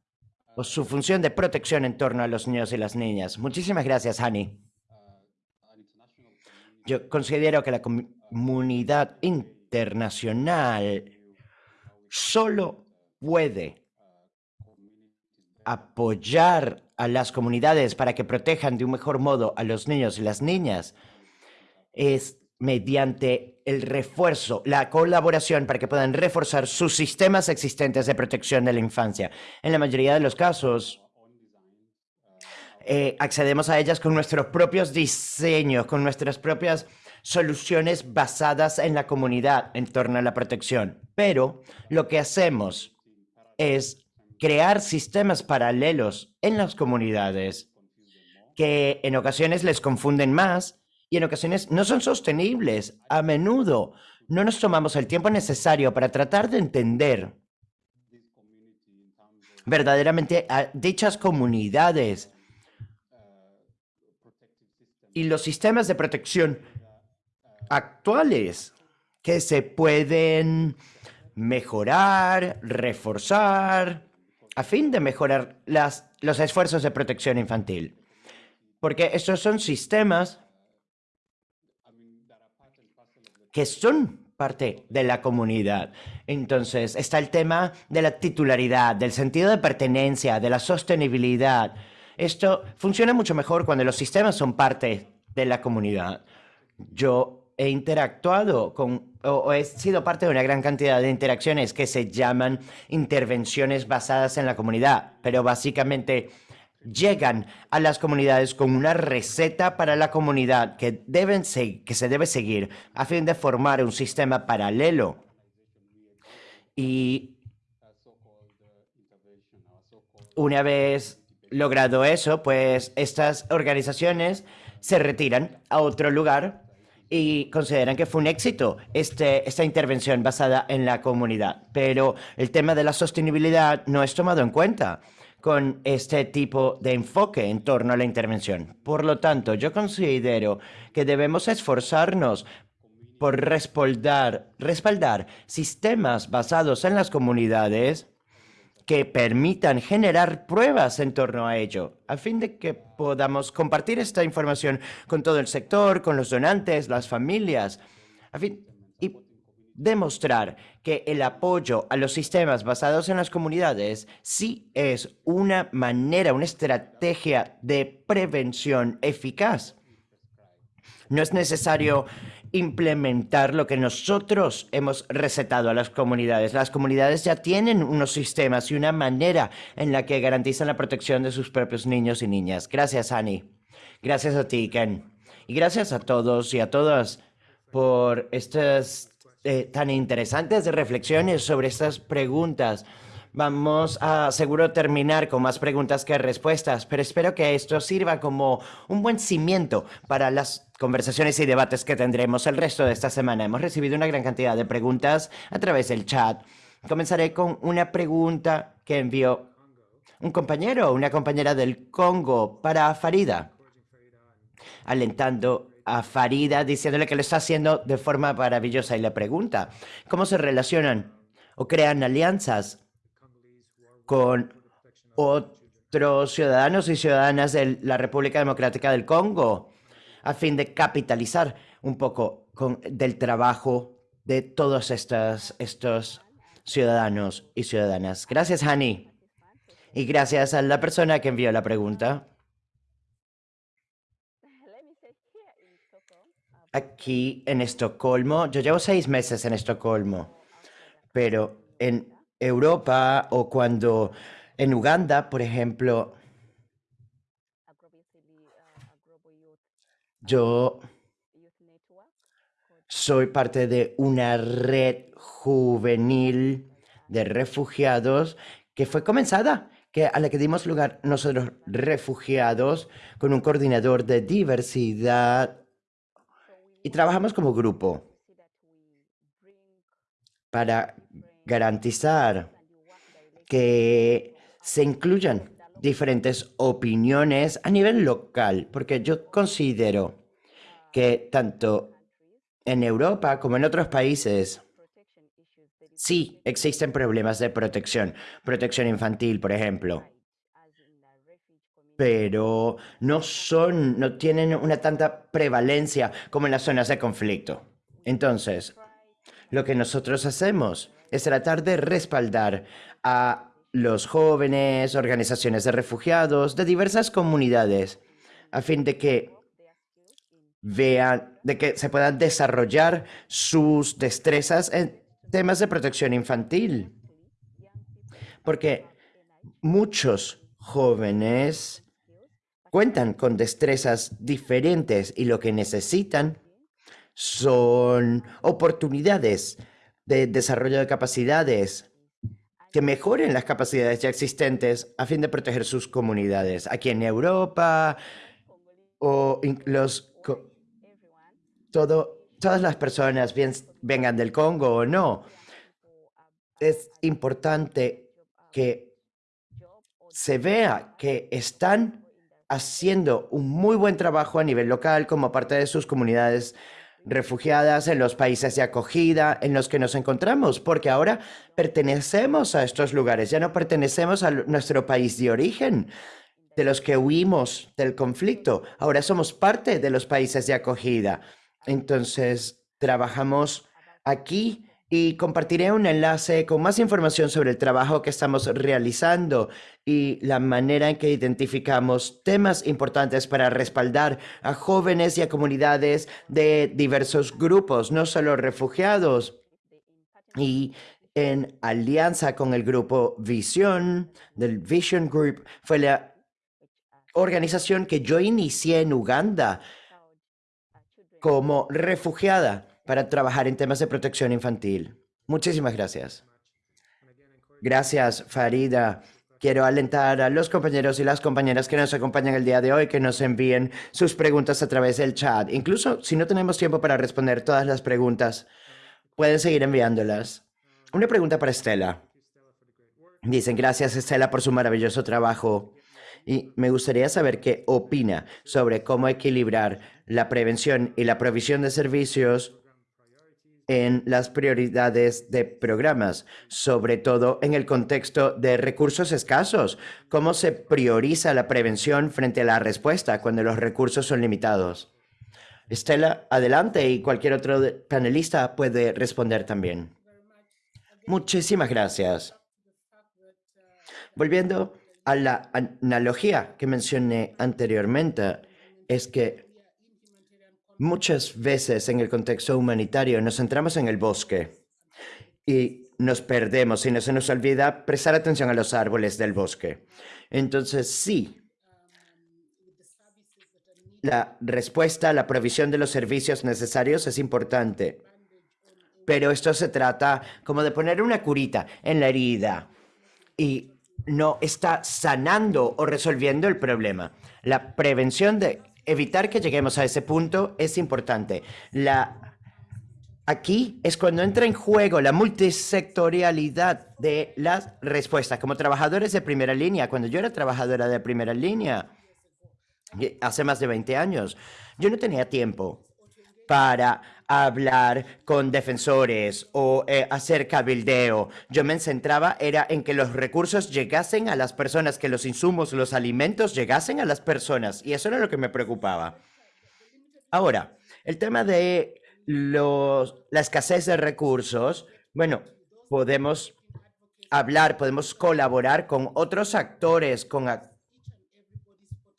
o su función de protección en torno a los niños y las niñas. Muchísimas gracias, Hani. Yo considero que la comunidad internacional solo puede apoyar a las comunidades para que protejan de un mejor modo a los niños y las niñas es mediante el refuerzo, la colaboración para que puedan reforzar sus sistemas existentes de protección de la infancia. En la mayoría de los casos, eh, accedemos a ellas con nuestros propios diseños, con nuestras propias soluciones basadas en la comunidad en torno a la protección. Pero lo que hacemos es crear sistemas paralelos en las comunidades que en ocasiones les confunden más y en ocasiones no son sostenibles. A menudo no nos tomamos el tiempo necesario para tratar de entender verdaderamente a dichas comunidades y los sistemas de protección actuales que se pueden mejorar, reforzar, a fin de mejorar las, los esfuerzos de protección infantil. Porque estos son sistemas que son parte de la comunidad. Entonces, está el tema de la titularidad, del sentido de pertenencia, de la sostenibilidad. Esto funciona mucho mejor cuando los sistemas son parte de la comunidad. Yo he interactuado con, o, he sido parte de una gran cantidad de interacciones que se llaman intervenciones basadas en la comunidad, pero básicamente llegan a las comunidades con una receta para la comunidad que, deben que se debe seguir a fin de formar un sistema paralelo. Y una vez logrado eso, pues estas organizaciones se retiran a otro lugar y consideran que fue un éxito este, esta intervención basada en la comunidad. Pero el tema de la sostenibilidad no es tomado en cuenta con este tipo de enfoque en torno a la intervención. Por lo tanto, yo considero que debemos esforzarnos por respaldar, respaldar sistemas basados en las comunidades que permitan generar pruebas en torno a ello, a fin de que podamos compartir esta información con todo el sector, con los donantes, las familias, a fin, demostrar que el apoyo a los sistemas basados en las comunidades sí es una manera, una estrategia de prevención eficaz. No es necesario implementar lo que nosotros hemos recetado a las comunidades. Las comunidades ya tienen unos sistemas y una manera en la que garantizan la protección de sus propios niños y niñas. Gracias, Annie. Gracias a ti, Ken. Y gracias a todos y a todas por estas eh, tan interesantes reflexiones sobre estas preguntas. Vamos a seguro terminar con más preguntas que respuestas, pero espero que esto sirva como un buen cimiento para las conversaciones y debates que tendremos el resto de esta semana. Hemos recibido una gran cantidad de preguntas a través del chat Comenzaré con una pregunta que envió un compañero o una compañera del Congo para Farida, alentando a Farida diciéndole que lo está haciendo de forma maravillosa y le pregunta, ¿cómo se relacionan o crean alianzas con otros ciudadanos y ciudadanas de la República Democrática del Congo a fin de capitalizar un poco con, del trabajo de todos estos, estos ciudadanos y ciudadanas. Gracias, Hani. Y gracias a la persona que envió la pregunta. Aquí en Estocolmo, yo llevo seis meses en Estocolmo, pero en Europa o cuando en Uganda, por ejemplo, yo soy parte de una red juvenil de refugiados que fue comenzada, que a la que dimos lugar nosotros refugiados con un coordinador de diversidad y trabajamos como grupo. Para garantizar que se incluyan diferentes opiniones a nivel local, porque yo considero que tanto en Europa como en otros países sí existen problemas de protección, protección infantil, por ejemplo, pero no son, no tienen una tanta prevalencia como en las zonas de conflicto. Entonces, lo que nosotros hacemos es tratar de respaldar a los jóvenes, organizaciones de refugiados, de diversas comunidades, a fin de que vean, de que se puedan desarrollar sus destrezas en temas de protección infantil. Porque muchos jóvenes cuentan con destrezas diferentes y lo que necesitan son oportunidades de desarrollo de capacidades que mejoren las capacidades ya existentes a fin de proteger sus comunidades. Aquí en Europa o los todas las personas, vengan del Congo o no, es importante que se vea que están haciendo un muy buen trabajo a nivel local como parte de sus comunidades refugiadas en los países de acogida en los que nos encontramos, porque ahora pertenecemos a estos lugares, ya no pertenecemos a nuestro país de origen, de los que huimos del conflicto, ahora somos parte de los países de acogida. Entonces, trabajamos aquí y compartiré un enlace con más información sobre el trabajo que estamos realizando y la manera en que identificamos temas importantes para respaldar a jóvenes y a comunidades de diversos grupos, no solo refugiados. Y en alianza con el grupo Vision, del Vision Group, fue la organización que yo inicié en Uganda como refugiada para trabajar en temas de protección infantil. Muchísimas gracias. Gracias, Farida. Quiero alentar a los compañeros y las compañeras que nos acompañan el día de hoy que nos envíen sus preguntas a través del chat. Incluso si no tenemos tiempo para responder todas las preguntas, pueden seguir enviándolas. Una pregunta para Estela. Dicen, gracias Estela por su maravilloso trabajo. Y me gustaría saber qué opina sobre cómo equilibrar la prevención y la provisión de servicios en las prioridades de programas, sobre todo en el contexto de recursos escasos. ¿Cómo se prioriza la prevención frente a la respuesta cuando los recursos son limitados? Estela, adelante y cualquier otro panelista puede responder también. Muchísimas gracias. Volviendo a la analogía que mencioné anteriormente, es que muchas veces en el contexto humanitario nos centramos en el bosque y nos perdemos y no se nos olvida prestar atención a los árboles del bosque. Entonces, sí, la respuesta, la provisión de los servicios necesarios es importante, pero esto se trata como de poner una curita en la herida y no está sanando o resolviendo el problema. La prevención de evitar que lleguemos a ese punto es importante. La Aquí es cuando entra en juego la multisectorialidad de las respuestas. Como trabajadores de primera línea, cuando yo era trabajadora de primera línea, hace más de 20 años, yo no tenía tiempo para hablar con defensores o eh, hacer cabildeo. Yo me centraba era en que los recursos llegasen a las personas, que los insumos, los alimentos llegasen a las personas. Y eso era lo que me preocupaba. Ahora, el tema de los, la escasez de recursos, bueno, podemos hablar, podemos colaborar con otros actores, con a,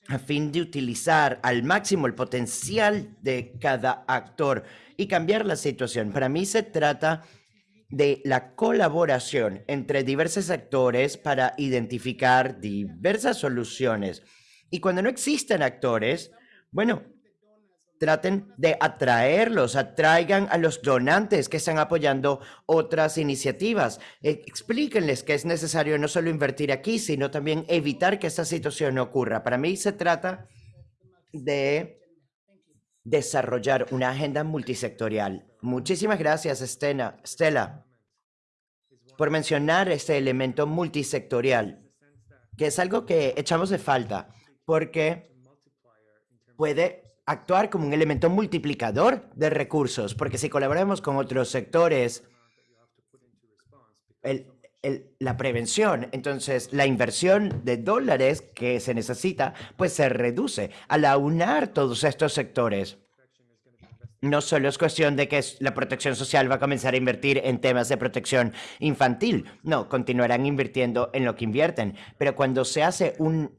a fin de utilizar al máximo el potencial de cada actor y cambiar la situación. Para mí se trata de la colaboración entre diversos actores para identificar diversas soluciones. Y cuando no existen actores, bueno, traten de atraerlos, atraigan a los donantes que están apoyando otras iniciativas. Eh, explíquenles que es necesario no solo invertir aquí, sino también evitar que esta situación ocurra. Para mí se trata de desarrollar una agenda multisectorial. Muchísimas gracias, Estela, Stella, por mencionar este elemento multisectorial, que es algo que echamos de falta, porque puede actuar como un elemento multiplicador de recursos, porque si colaboramos con otros sectores, la prevención, entonces la inversión de dólares que se necesita, pues se reduce al aunar todos estos sectores. No solo es cuestión de que la protección social va a comenzar a invertir en temas de protección infantil, no, continuarán invirtiendo en lo que invierten, pero cuando se hace un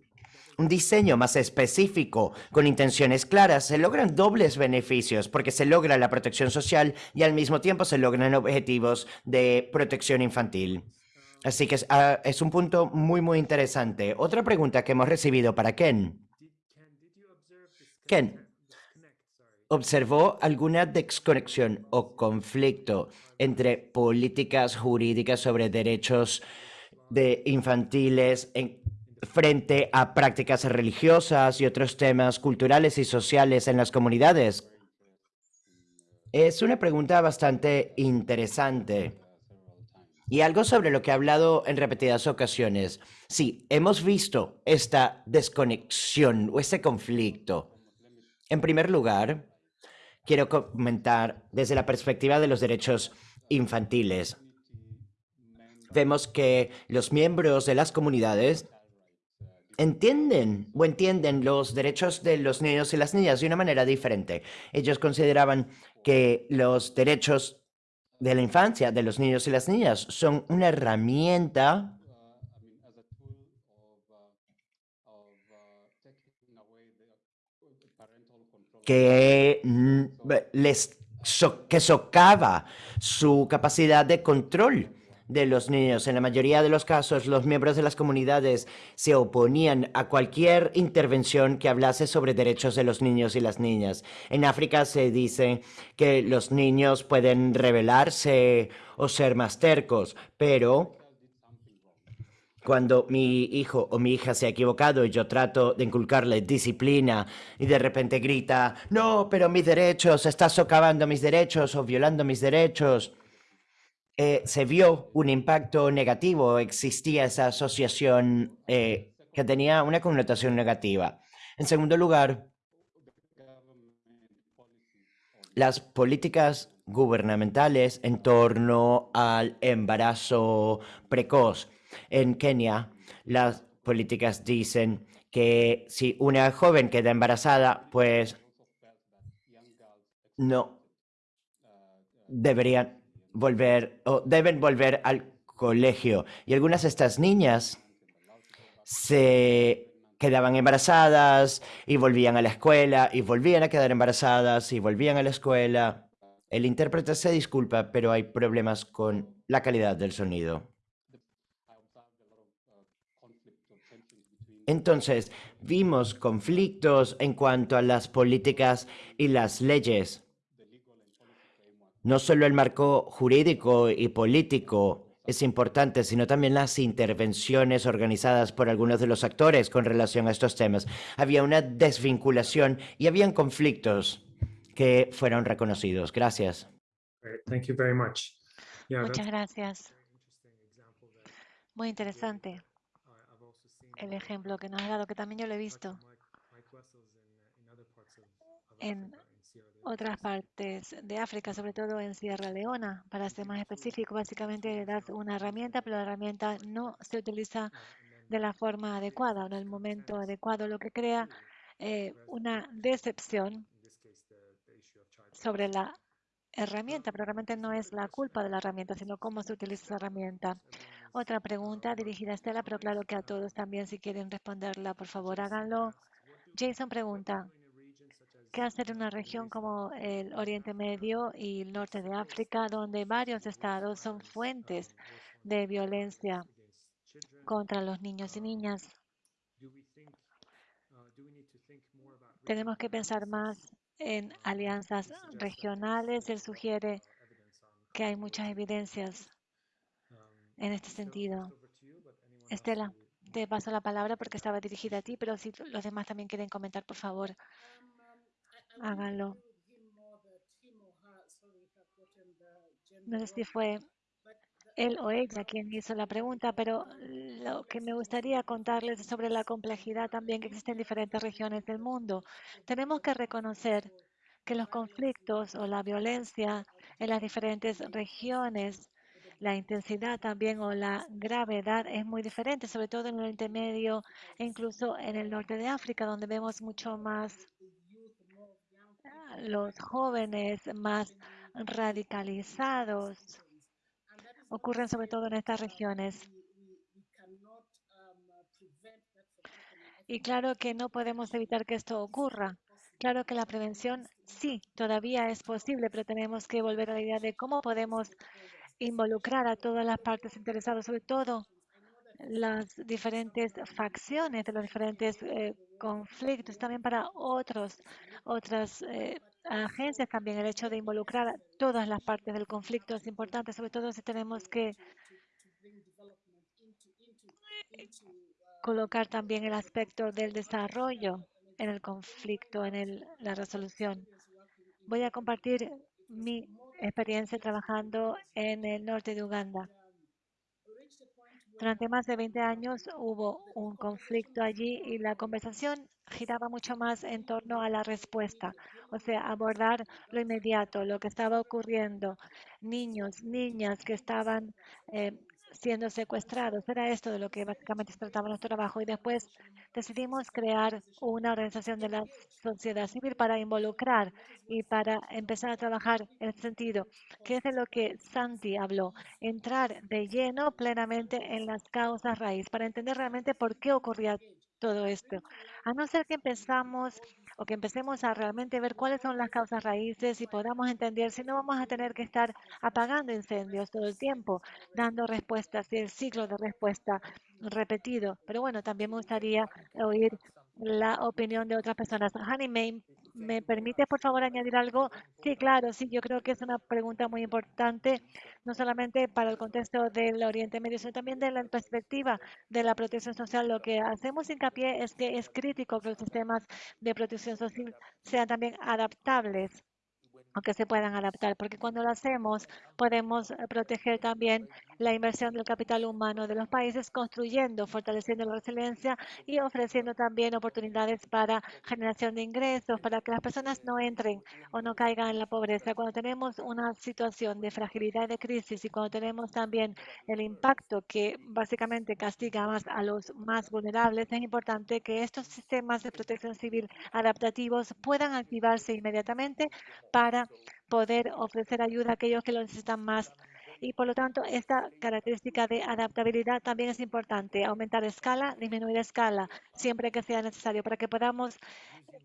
un diseño más específico con intenciones claras, se logran dobles beneficios porque se logra la protección social y al mismo tiempo se logran objetivos de protección infantil. Así que es, ah, un punto muy, muy interesante. Otra pregunta que hemos recibido para Ken. Ken, ¿observó alguna desconexión o conflicto entre políticas jurídicas sobre derechos de infantiles en, frente a prácticas religiosas y otros temas culturales y sociales en las comunidades? Es una pregunta bastante interesante y algo sobre lo que he hablado en repetidas ocasiones. Sí, hemos visto esta desconexión o este conflicto. En primer lugar, quiero comentar desde la perspectiva de los derechos infantiles. Vemos que los miembros de las comunidades entienden o entienden los derechos de los niños y las niñas de una manera diferente. Ellos consideraban que los derechos de la infancia de los niños y las niñas son una herramienta que les que socava su capacidad de control de los niños. En la mayoría de los casos, los miembros de las comunidades se oponían a cualquier intervención que hablase sobre derechos de los niños y las niñas. En África se dice que los niños pueden rebelarse o ser más tercos, pero cuando mi hijo o mi hija se ha equivocado y yo trato de inculcarle disciplina y de repente grita, no, pero mis derechos, estás socavando mis derechos o violando mis derechos. Eh, se vio un impacto negativo, existía esa asociación eh, que tenía una connotación negativa. En segundo lugar, las políticas gubernamentales en torno al embarazo precoz. En Kenia, las políticas dicen que si una joven queda embarazada, pues no deberían volver o deben volver al colegio. Y algunas de estas niñas se quedaban embarazadas y volvían a la escuela y volvían a quedar embarazadas y volvían a la escuela. El intérprete se disculpa, pero hay problemas con la calidad del sonido. Entonces, vimos conflictos en cuanto a las políticas y las leyes no solo el marco jurídico y político es importante, sino también las intervenciones organizadas por algunos de los actores con relación a estos temas. Había una desvinculación y habían conflictos que fueron reconocidos. Gracias. Thank you very much. Yeah, Muchas gracias. Muy interesante el ejemplo que nos ha dado, que también yo lo he visto en otras partes de África, sobre todo en Sierra Leona. Para ser más específico, básicamente le das una herramienta, pero la herramienta no se utiliza de la forma adecuada o en el momento adecuado, lo que crea eh, una decepción sobre la herramienta, pero realmente no es la culpa de la herramienta, sino cómo se utiliza esa herramienta. Otra pregunta dirigida a Estela, pero claro que a todos también, si quieren responderla, por favor, háganlo. Jason pregunta, ¿qué hacer en una región como el Oriente Medio y el norte de África, donde varios estados son fuentes de violencia contra los niños y niñas? Tenemos que pensar más en alianzas regionales. Él sugiere que hay muchas evidencias en este sentido. Estela, te paso la palabra porque estaba dirigida a ti, pero si los demás también quieren comentar, por favor, háganlo. No sé si fue él o ella quien hizo la pregunta, pero lo que me gustaría contarles es sobre la complejidad también que existe en diferentes regiones del mundo. Tenemos que reconocer que los conflictos o la violencia en las diferentes regiones, la intensidad también o la gravedad es muy diferente, sobre todo en el Oriente Medio e incluso en el norte de África, donde vemos mucho más los jóvenes más radicalizados ocurren sobre todo en estas regiones. Y claro que no podemos evitar que esto ocurra. Claro que la prevención sí, todavía es posible, pero tenemos que volver a la idea de cómo podemos involucrar a todas las partes interesadas, sobre todo las diferentes facciones de los diferentes eh, conflictos, también para otros, otras eh, agencias también el hecho de involucrar a todas las partes del conflicto es importante, sobre todo si tenemos que colocar también el aspecto del desarrollo en el conflicto, en el- la resolución. Voy a compartir mi experiencia trabajando en el norte de Uganda. Durante más de 20 años hubo un conflicto allí y la conversación giraba mucho más en torno a la respuesta, o sea, abordar lo inmediato, lo que estaba ocurriendo, niños, niñas que estaban eh, siendo secuestrados. Era esto de lo que básicamente se trataba nuestro trabajo y después decidimos crear una organización de la sociedad civil para involucrar y para empezar a trabajar en ese sentido, que es de lo que Santi habló, entrar de lleno plenamente en las causas raíz para entender realmente por qué ocurría todo esto. A no ser que empezamos o que empecemos a realmente ver cuáles son las causas raíces y podamos entender si no vamos a tener que estar apagando incendios todo el tiempo, dando respuestas y el ciclo de respuesta repetido. Pero bueno, también me gustaría oír la opinión de otras personas. Hani, ¿me, ¿me permite por favor añadir algo? Sí, claro, sí, yo creo que es una pregunta muy importante, no solamente para el contexto del Oriente Medio, sino también de la perspectiva de la protección social. Lo que hacemos hincapié es que es crítico que los sistemas de protección social sean también adaptables que se puedan adaptar, porque cuando lo hacemos podemos eh, proteger también la inversión del capital humano de los países, construyendo, fortaleciendo la resiliencia y ofreciendo también oportunidades para generación de ingresos, para que las personas no entren o no caigan en la pobreza. Cuando tenemos una situación de fragilidad y de crisis y cuando tenemos también el impacto que básicamente castiga más a los más vulnerables, es importante que estos sistemas de protección civil adaptativos puedan activarse inmediatamente para poder ofrecer ayuda a aquellos que lo necesitan más. Y por lo tanto, esta característica de adaptabilidad también es importante. Aumentar escala, disminuir escala, siempre que sea necesario, para que podamos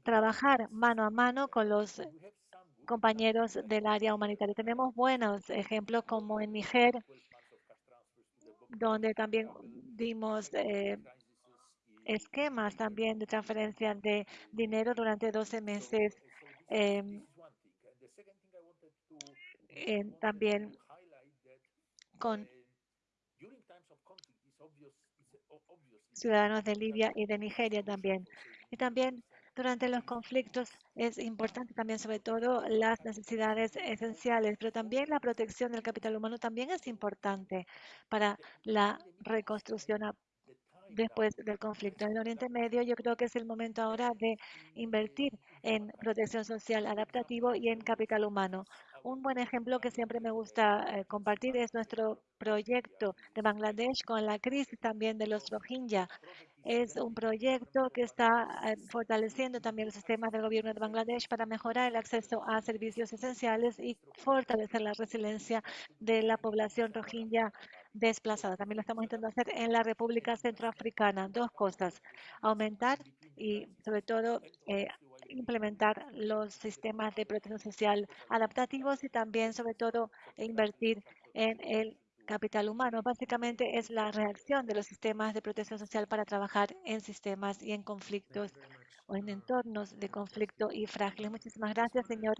trabajar mano a mano con los compañeros del área humanitaria. Tenemos buenos ejemplos como en Niger, donde también dimos eh, esquemas también de transferencia de dinero durante 12 meses. eh, en- también con ciudadanos de Libia y de Nigeria también. Y también Durante los conflictos es importante también, sobre todo, las necesidades esenciales, pero también la protección del capital humano también es importante para la reconstrucción después del conflicto en el Oriente Medio. Yo creo que es el momento ahora de invertir en protección social adaptativo y en capital humano. Un buen ejemplo que siempre me gusta eh, compartir es nuestro proyecto de Bangladesh con la crisis también de los Rohingya. Es un proyecto que está eh, fortaleciendo también los sistemas del gobierno de Bangladesh para mejorar el acceso a servicios esenciales y fortalecer la resiliencia de la población Rohingya desplazada. También lo estamos intentando hacer en la República Centroafricana. Dos cosas, aumentar y sobre todo eh, implementar los sistemas de protección social adaptativos y también sobre todo invertir en el capital humano. Básicamente es la reacción de los sistemas de protección social para trabajar en sistemas y en conflictos o en entornos de conflicto y frágiles. Muchísimas gracias, señor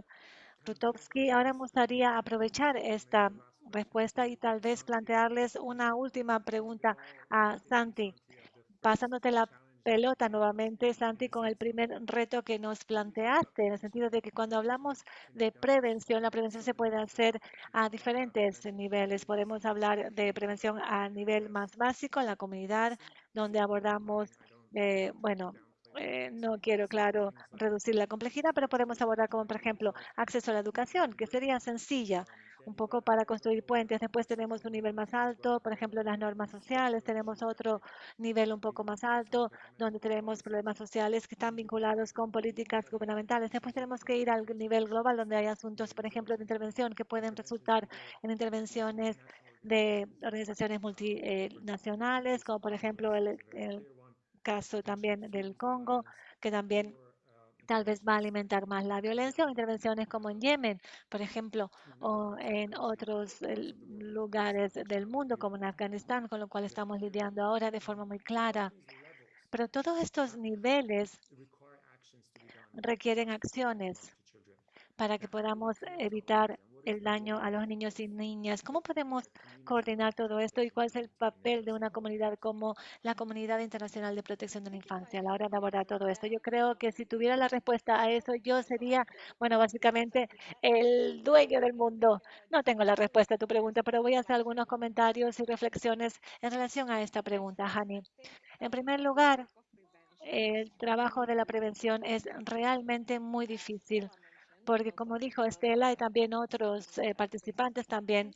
Rutovsky. Ahora me gustaría aprovechar esta respuesta y tal vez plantearles una última pregunta a Santi, pasándote la pelota nuevamente, Santi, con el primer reto que nos planteaste, en el sentido de que cuando hablamos de prevención, la prevención se puede hacer a diferentes niveles. Podemos hablar de prevención a nivel más básico en la comunidad, donde abordamos, eh, bueno, eh, no quiero, claro, reducir la complejidad, pero podemos abordar como, por ejemplo, acceso a la educación, que sería sencilla un poco para construir puentes. Después tenemos un nivel más alto, por ejemplo, las normas sociales. Tenemos otro nivel un poco más alto, donde tenemos problemas sociales que están vinculados con políticas gubernamentales. Después tenemos que ir al nivel global, donde hay asuntos, por ejemplo, de intervención que pueden resultar en intervenciones de organizaciones multinacionales, como por ejemplo el, el caso también del Congo, que también tal vez va a alimentar más la violencia o intervenciones como en Yemen, por ejemplo, o en otros lugares del mundo como en Afganistán, con lo cual estamos lidiando ahora de forma muy clara. Pero todos estos niveles requieren acciones para que podamos evitar el daño a los niños y niñas. ¿Cómo podemos coordinar todo esto y cuál es el papel de una comunidad como la Comunidad Internacional de Protección de la Infancia a la hora de abordar todo esto? Yo creo que si tuviera la respuesta a eso, yo sería, bueno, básicamente el dueño del mundo. No tengo la respuesta a tu pregunta, pero voy a hacer algunos comentarios y reflexiones en relación a esta pregunta, Hani. En primer lugar, el trabajo de la prevención es realmente muy difícil porque como dijo Estela y también otros eh, participantes también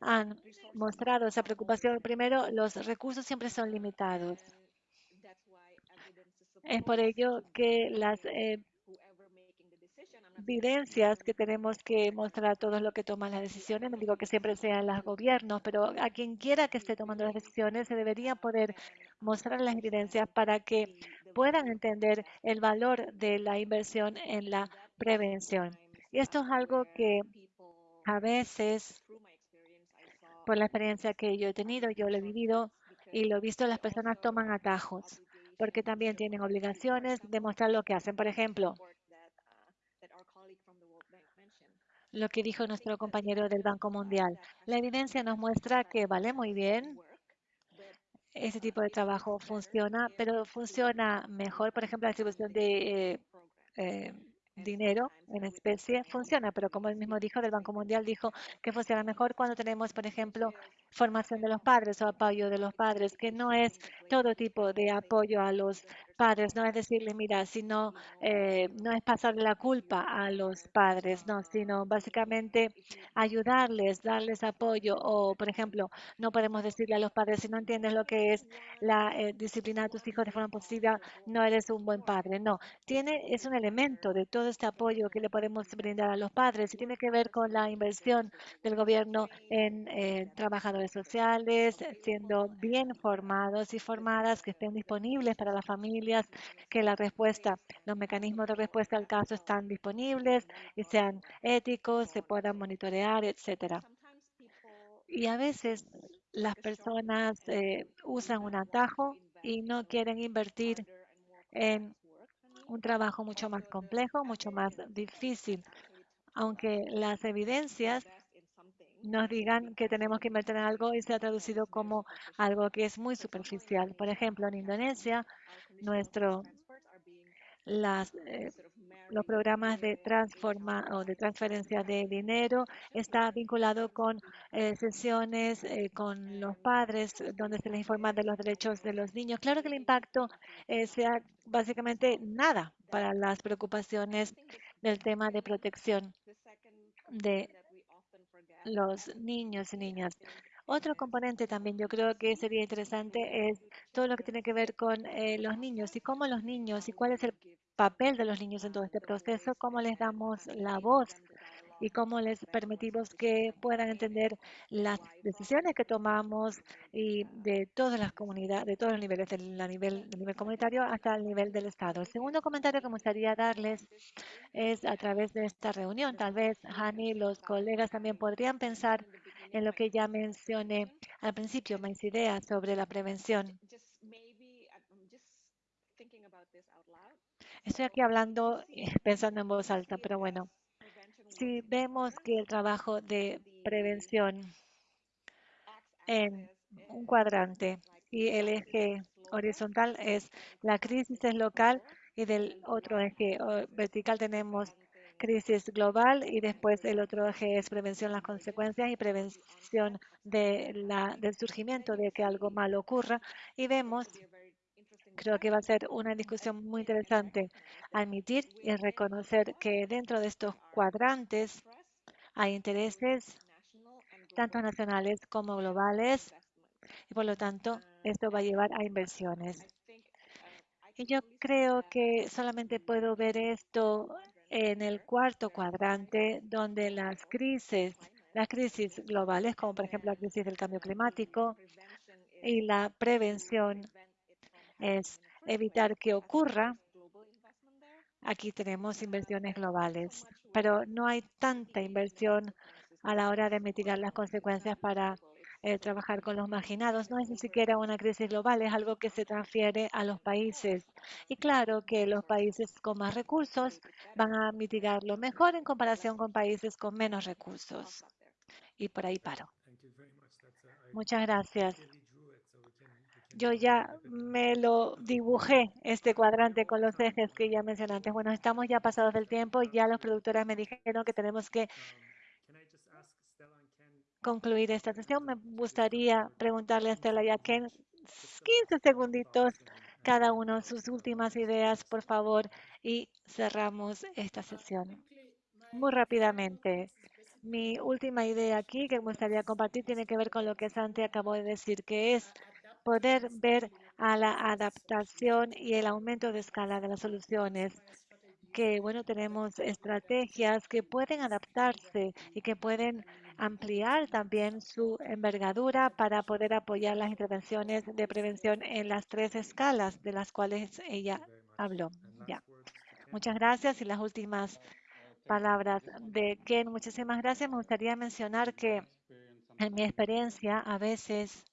han mostrado esa preocupación. Primero, los recursos siempre son limitados. Es por ello que las eh, evidencias que tenemos que mostrar a todos los que toman las decisiones, no digo que siempre sean los gobiernos, pero a quien quiera que esté tomando las decisiones se debería poder mostrar las evidencias para que puedan entender el valor de la inversión en la prevención. Y esto es algo que a veces, por la experiencia que yo he tenido, yo lo he vivido y lo he visto, las personas toman atajos porque también tienen obligaciones de mostrar lo que hacen. Por ejemplo, lo que dijo nuestro compañero del Banco Mundial. La evidencia nos muestra que vale muy bien, ese tipo de trabajo funciona, pero funciona mejor, por ejemplo, la distribución de eh, eh, dinero en especie funciona, pero como él mismo dijo del Banco Mundial, dijo que funciona mejor cuando tenemos, por ejemplo, formación de los padres o apoyo de los padres, que no es todo tipo de apoyo a los padres, no es decirle, mira, sino eh, no es pasarle la culpa a los padres, no, sino básicamente ayudarles, darles apoyo o, por ejemplo, no podemos decirle a los padres, si no entiendes lo que es la eh, disciplina de tus hijos de forma positiva, no eres un buen padre, no, tiene, es un elemento de todo este apoyo que le podemos brindar a los padres y tiene que ver con la inversión del gobierno en eh, trabajadores sociales, siendo bien formados y formadas, que estén disponibles para las familias, que la respuesta, los mecanismos de respuesta al caso están disponibles y sean éticos, se puedan monitorear, etcétera. Y a veces las personas eh, usan un atajo y no quieren invertir en un trabajo mucho más complejo, mucho más difícil, aunque las evidencias nos digan que tenemos que invertir en algo y se ha traducido como algo que es muy superficial. Por ejemplo, en Indonesia, nuestro las, eh, los programas de transforma o de transferencia de dinero está vinculado con eh, sesiones eh, con los padres donde se les informa de los derechos de los niños. Claro que el impacto sea básicamente nada para las preocupaciones del tema de protección de los niños y niñas. Otro componente también yo creo que sería interesante es todo lo que tiene que ver con eh, los niños y cómo los niños y cuál es el papel de los niños en todo este proceso, cómo les damos la voz y cómo les permitimos que puedan entender las decisiones que tomamos y de todas las comunidades, de todos los niveles, del nivel, nivel comunitario hasta el nivel del Estado. El segundo comentario que me gustaría darles es a través de esta reunión. Tal vez, Hani, los colegas también podrían pensar en lo que ya mencioné al principio, mis ideas sobre la prevención. Estoy aquí hablando, pensando en voz alta, pero bueno, si vemos que el trabajo de prevención en un cuadrante y el eje horizontal es la crisis es local y del otro eje vertical tenemos crisis global y después el otro eje es prevención de las consecuencias y prevención del surgimiento de que algo malo ocurra. Y vemos, creo que va a ser una discusión muy interesante, admitir y reconocer que dentro de estos cuadrantes hay intereses tanto nacionales como globales y por lo tanto esto va a llevar a inversiones. Y yo creo que solamente puedo ver esto en el cuarto cuadrante, donde las crisis, las crisis globales, como por ejemplo la crisis del cambio climático y la prevención es evitar que ocurra. Aquí tenemos inversiones globales, pero no hay tanta inversión a la hora de mitigar las consecuencias para eh, trabajar con los marginados. No es ni siquiera una crisis global, es algo que se transfiere a los países. Y claro que los países con más recursos van a mitigarlo mejor en comparación con países con menos recursos. Y por ahí paro. Muchas gracias. Yo ya me lo dibujé, este cuadrante con los ejes que ya mencioné antes. Bueno, estamos ya pasados del tiempo. Ya los productores me dijeron que tenemos que concluir esta sesión, me gustaría preguntarle a Estela y a Ken 15 segunditos cada uno sus últimas ideas, por favor, y cerramos esta sesión. Muy rápidamente, mi última idea aquí que me gustaría compartir tiene que ver con lo que Santi acabó de decir, que es poder ver a la adaptación y el aumento de escala de las soluciones que, bueno, tenemos estrategias que pueden adaptarse y que pueden ampliar también su envergadura para poder apoyar las intervenciones de prevención en las tres escalas de las cuales ella habló. Ya. Muchas gracias y las últimas palabras de Ken. Muchísimas gracias. Me gustaría mencionar que en mi experiencia a veces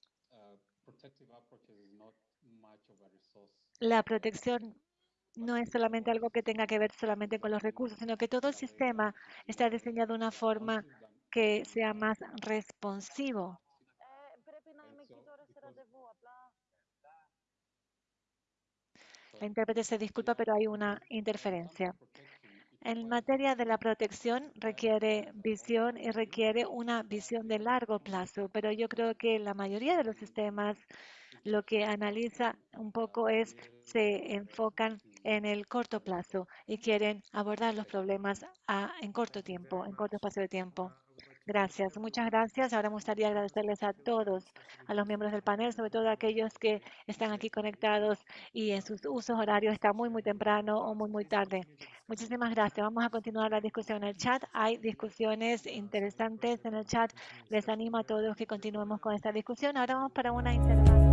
la protección no es solamente algo que tenga que ver solamente con los recursos, sino que todo el sistema está diseñado de una forma que sea más responsivo. La intérprete se disculpa, pero hay una interferencia. En materia de la protección requiere visión y requiere una visión de largo plazo, pero yo creo que la mayoría de los sistemas lo que analiza un poco es, se enfocan en el corto plazo y quieren abordar los problemas en corto tiempo, en corto espacio de tiempo. Gracias, muchas gracias. Ahora me gustaría agradecerles a todos, a los miembros del panel, sobre todo a aquellos que están aquí conectados y en sus usos horarios está muy, muy temprano o muy, muy tarde. Muchísimas gracias. Vamos a continuar la discusión en el chat. Hay discusiones interesantes en el chat. Les animo a todos que continuemos con esta discusión. Ahora vamos para una intervención.